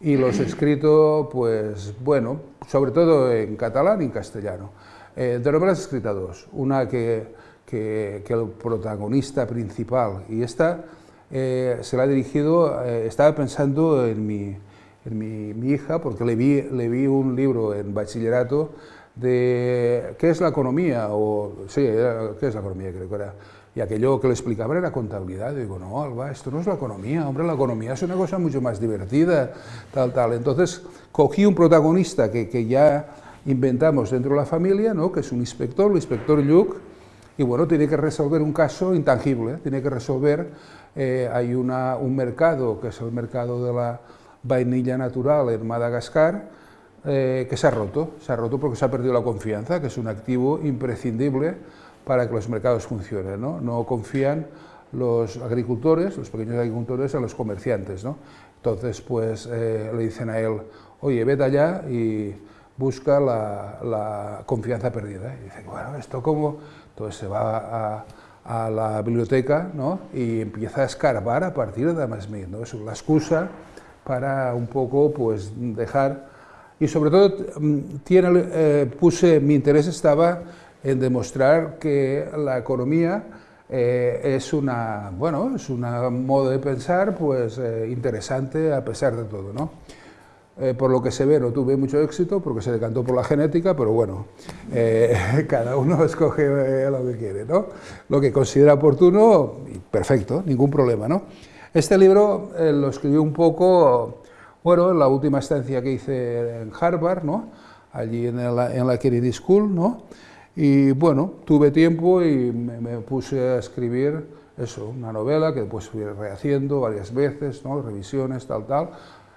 B: Y los he escrito, pues bueno, sobre todo en catalán y en castellano. Eh, de novelas he escrito dos, una que, que, el protagonista principal, y esta se la ha dirigido, estaba pensando en mi en mi, hija, porque le vi, le vi un libro en bachillerato de qué es la economía, o sí, qué es la economía, creo que era, y aquello que le explicaba era contabilidad, digo, no, Alba, esto no es la economía, hombre, la economía es una cosa mucho más divertida, tal, tal. Entonces, cogí un protagonista que, que ya inventamos dentro de la familia, ¿no? que es un inspector, el inspector Lluc, y bueno, tiene que resolver un caso intangible, tiene que resolver, eh, hay una, un mercado, que es el mercado de la vainilla natural en Madagascar, eh, que se ha roto, se ha roto porque se ha perdido la confianza, que es un activo imprescindible para que los mercados funcionen. No, no confían los agricultores, los pequeños agricultores, a los comerciantes. ¿no? Entonces, pues eh, le dicen a él, oye, vete allá y busca la, la confianza perdida. Y dice, bueno, ¿esto cómo? Entonces se va a, a la biblioteca ¿no? y empieza a escarbar a partir de Adam Smith. ¿no? Es la excusa para un poco pues, dejar... Y sobre todo mm, tiene, eh, puse, mi interés estaba en demostrar que la economía eh, es una, bueno, es un modo de pensar pues, eh, interesante a pesar de todo. ¿no? Eh, por lo que se ve no tuve mucho éxito porque se decantó por la genética, pero bueno, [laughs] cada uno escoge lo que quiere, ¿no? lo que considera oportuno, perfecto, ningún problema. ¿no? Este libro lo escribí un poco, bueno, en la última estancia que hice en Harvard, ¿no? allí en la, en la Kennedy School, ¿no? Y bueno, tuve tiempo y me, puse a escribir eso, una novela que después fui rehaciendo varias veces, ¿no? revisiones, tal, tal,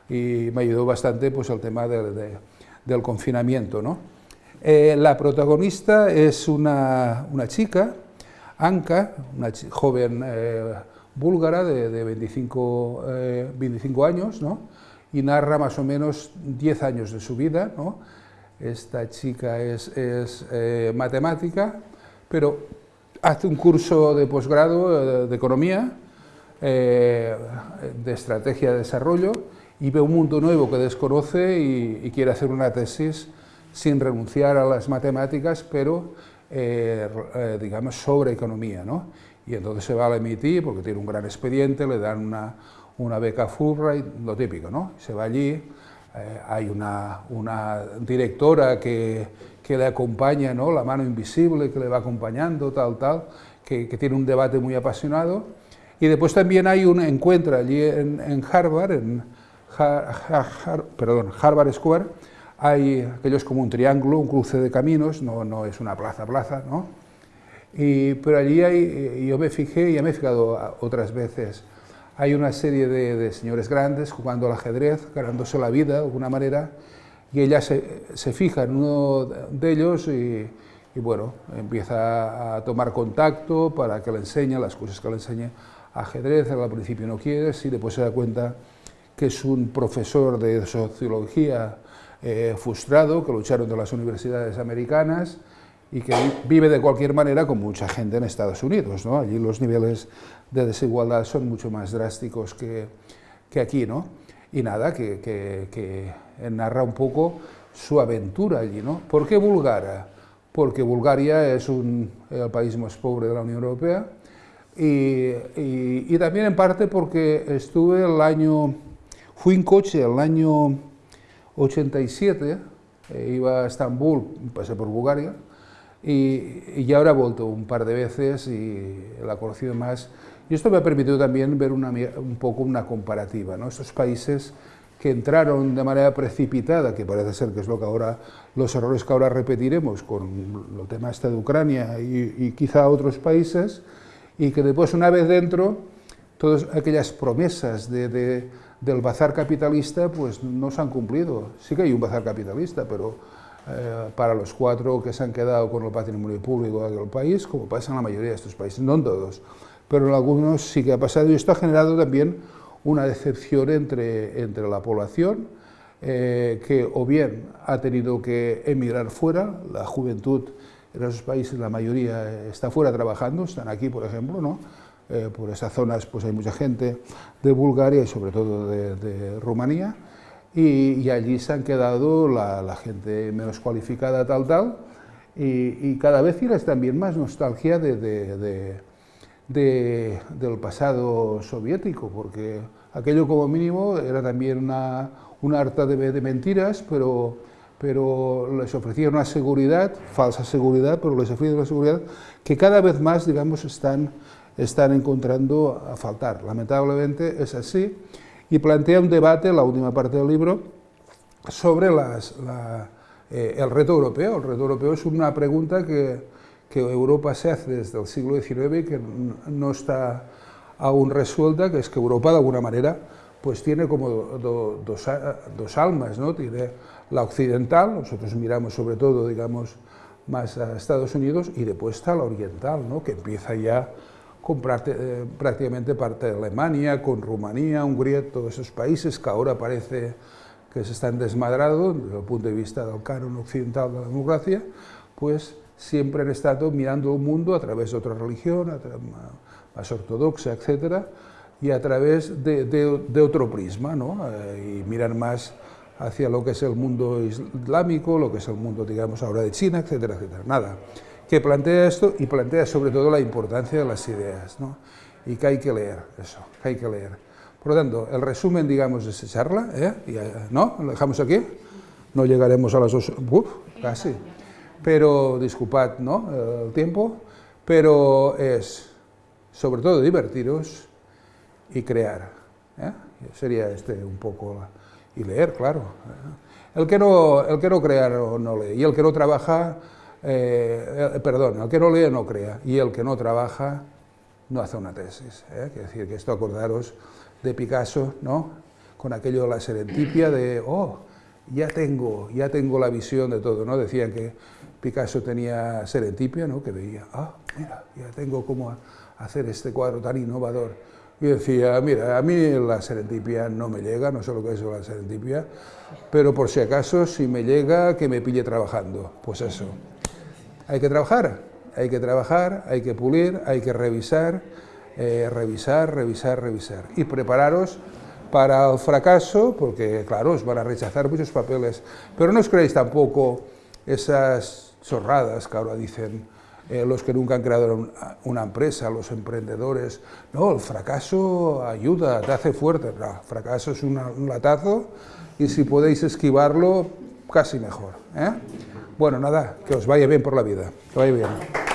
B: y me ayudó bastante pues, el tema del confinamiento. ¿no? Eh, la protagonista es una, una chica, Anka, una joven eh, búlgara de, de 25, 25, eh, años, ¿no? y narra más o menos 10 años de su vida, ¿no? Esta chica es, eh, matemática, pero hace un curso de posgrado de, economía, eh, de estrategia de desarrollo, y ve un mundo nuevo que desconoce y, quiere hacer una tesis sin renunciar a las matemáticas, pero eh, digamos sobre economía. ¿no? Y entonces se va a emitir porque tiene un gran expediente, le dan una, una beca Fulbright, lo típico, ¿no? Se va allí, eh, hay una, una directora que, que, le acompaña, ¿no? la mano invisible que le va acompañando, tal, tal, que, que tiene un debate muy apasionado. Y después también hay un encuentro allí en, en Harvard, en perdón, Harvard Square, hay aquellos como un triángulo, un cruce de caminos, no, no es una plaza, plaza, ¿no? Y, pero allí hay, yo me fijé, ya me he fijado otras veces, hay una serie de, señores grandes jugando al ajedrez, ganándose la vida de alguna manera, y ella se, se fija en uno de ellos y, bueno, empieza a tomar contacto para que le enseñe las cosas que le enseñe ajedrez, al principio no quiere, y después se da cuenta que es un profesor de sociología eh, frustrado, que lucharon de las universidades americanas, y que vive de cualquier manera con mucha gente en Estados Unidos. ¿no? Allí los niveles de desigualdad son mucho más drásticos que, que aquí. ¿no? Y nada, que, que, que, narra un poco su aventura allí. ¿no? ¿Por qué Bulgaria? Porque Bulgaria es un, el país más pobre de la Unión Europea y, y, y también en parte porque estuve el año, fui en coche el año 87, eh, iba a Estambul, pasé por Bulgaria, y, ya ahora he vuelto un par de veces y la he conocido más. Y esto me ha permitido también ver una, un poco una comparativa, ¿no? estos países que entraron de manera precipitada, que parece ser que es lo que ahora, los errores que ahora repetiremos con el tema este de Ucrania y, y quizá otros países, y que después una vez dentro, todas aquellas promesas de, de, del bazar capitalista pues no se han cumplido. Sí que hay un bazar capitalista, pero eh, para los cuatro que se han quedado con el patrimonio público del país, como pasa en la mayoría de estos países, no en todos, pero en algunos sí que ha pasado y esto ha generado también una decepción entre, entre la población, eh, que o bien ha tenido que emigrar fuera, la juventud en esos países, la mayoría está fuera trabajando, están aquí, por ejemplo, ¿no? Eh, por esas zonas pues hay mucha gente de Bulgaria y sobre todo de, de Rumanía, y, allí se han quedado la, gente menos cualificada, tal, tal, y, cada vez tienes también más nostalgia de, del pasado soviético, porque aquello como mínimo era también una, una harta de, mentiras, pero, pero les ofrecía una seguridad, falsa seguridad, pero les ofrecía una seguridad que cada vez más, digamos, están, están encontrando a faltar. Lamentablemente es así, y plantea un debate, la última parte del libro, sobre las, la, eh, el reto europeo. El reto europeo es una pregunta que, que Europa se hace desde el siglo XIX y que no está aún resuelta, que es que Europa de alguna manera pues tiene como do, dos, dos, almas, ¿no? tiene la occidental, nosotros miramos sobre todo, digamos, más a Estados Unidos, y después está la oriental, ¿no? que empieza ya con eh, prácticamente parte de Alemania, con Rumanía, Hungría, todos esos países que ahora parece que se están desmadrando desde el punto de vista del canon occidental de la democracia, pues siempre han estado mirando el mundo a través de otra religión, más ortodoxa, etcétera, y a través de, de, otro prisma, ¿no? Eh, y miran más hacia lo que es el mundo islámico, lo que es el mundo, digamos, ahora de China, etcétera, etcétera. Nada, que plantea esto y plantea sobre todo la importancia de las ideas, ¿no? Y que hay que leer eso, que hay que leer. Por lo tanto, el resumen, digamos, de esta charla, ¿eh? ¿no? ¿Lo dejamos aquí? No llegaremos a las dos, uf, casi. Pero, disculpad, ¿no? El tiempo, pero es, sobre todo, divertiros y crear. ¿eh? Sería este un poco, y leer, claro. ¿eh? El que no, el que no crea no, lee, y el que no trabaja, eh, perdón, el que no lee no crea, y el que no trabaja no hace una tesis. ¿eh? Quiere decir que esto, acordaros, de Picasso, ¿no? con aquello de la serendipia de, oh, ya tengo, ya tengo la visión de todo, ¿no? Decían que Picasso tenía serendipia, ¿no? Que veía, ah, mira, ya tengo cómo hacer este cuadro tan innovador. Y decía, mira, a mí la serendipia no me llega, no sé lo que es la serendipia, pero por si acaso, si me llega, que me pille trabajando. Pues eso. Hay que trabajar, hay que trabajar, hay que pulir, hay que revisar, eh, revisar, revisar, revisar. Y prepararos para el fracaso, porque claro, os van a rechazar muchos papeles, pero no os creéis tampoco esas chorradas que ahora dicen eh, los que nunca han creado una empresa, los emprendedores, no, el fracaso ayuda, te hace fuerte, el fracaso es un latazo y si podéis esquivarlo, casi mejor. ¿eh? Bueno, nada, que os vaya bien por la vida, que vaya bien.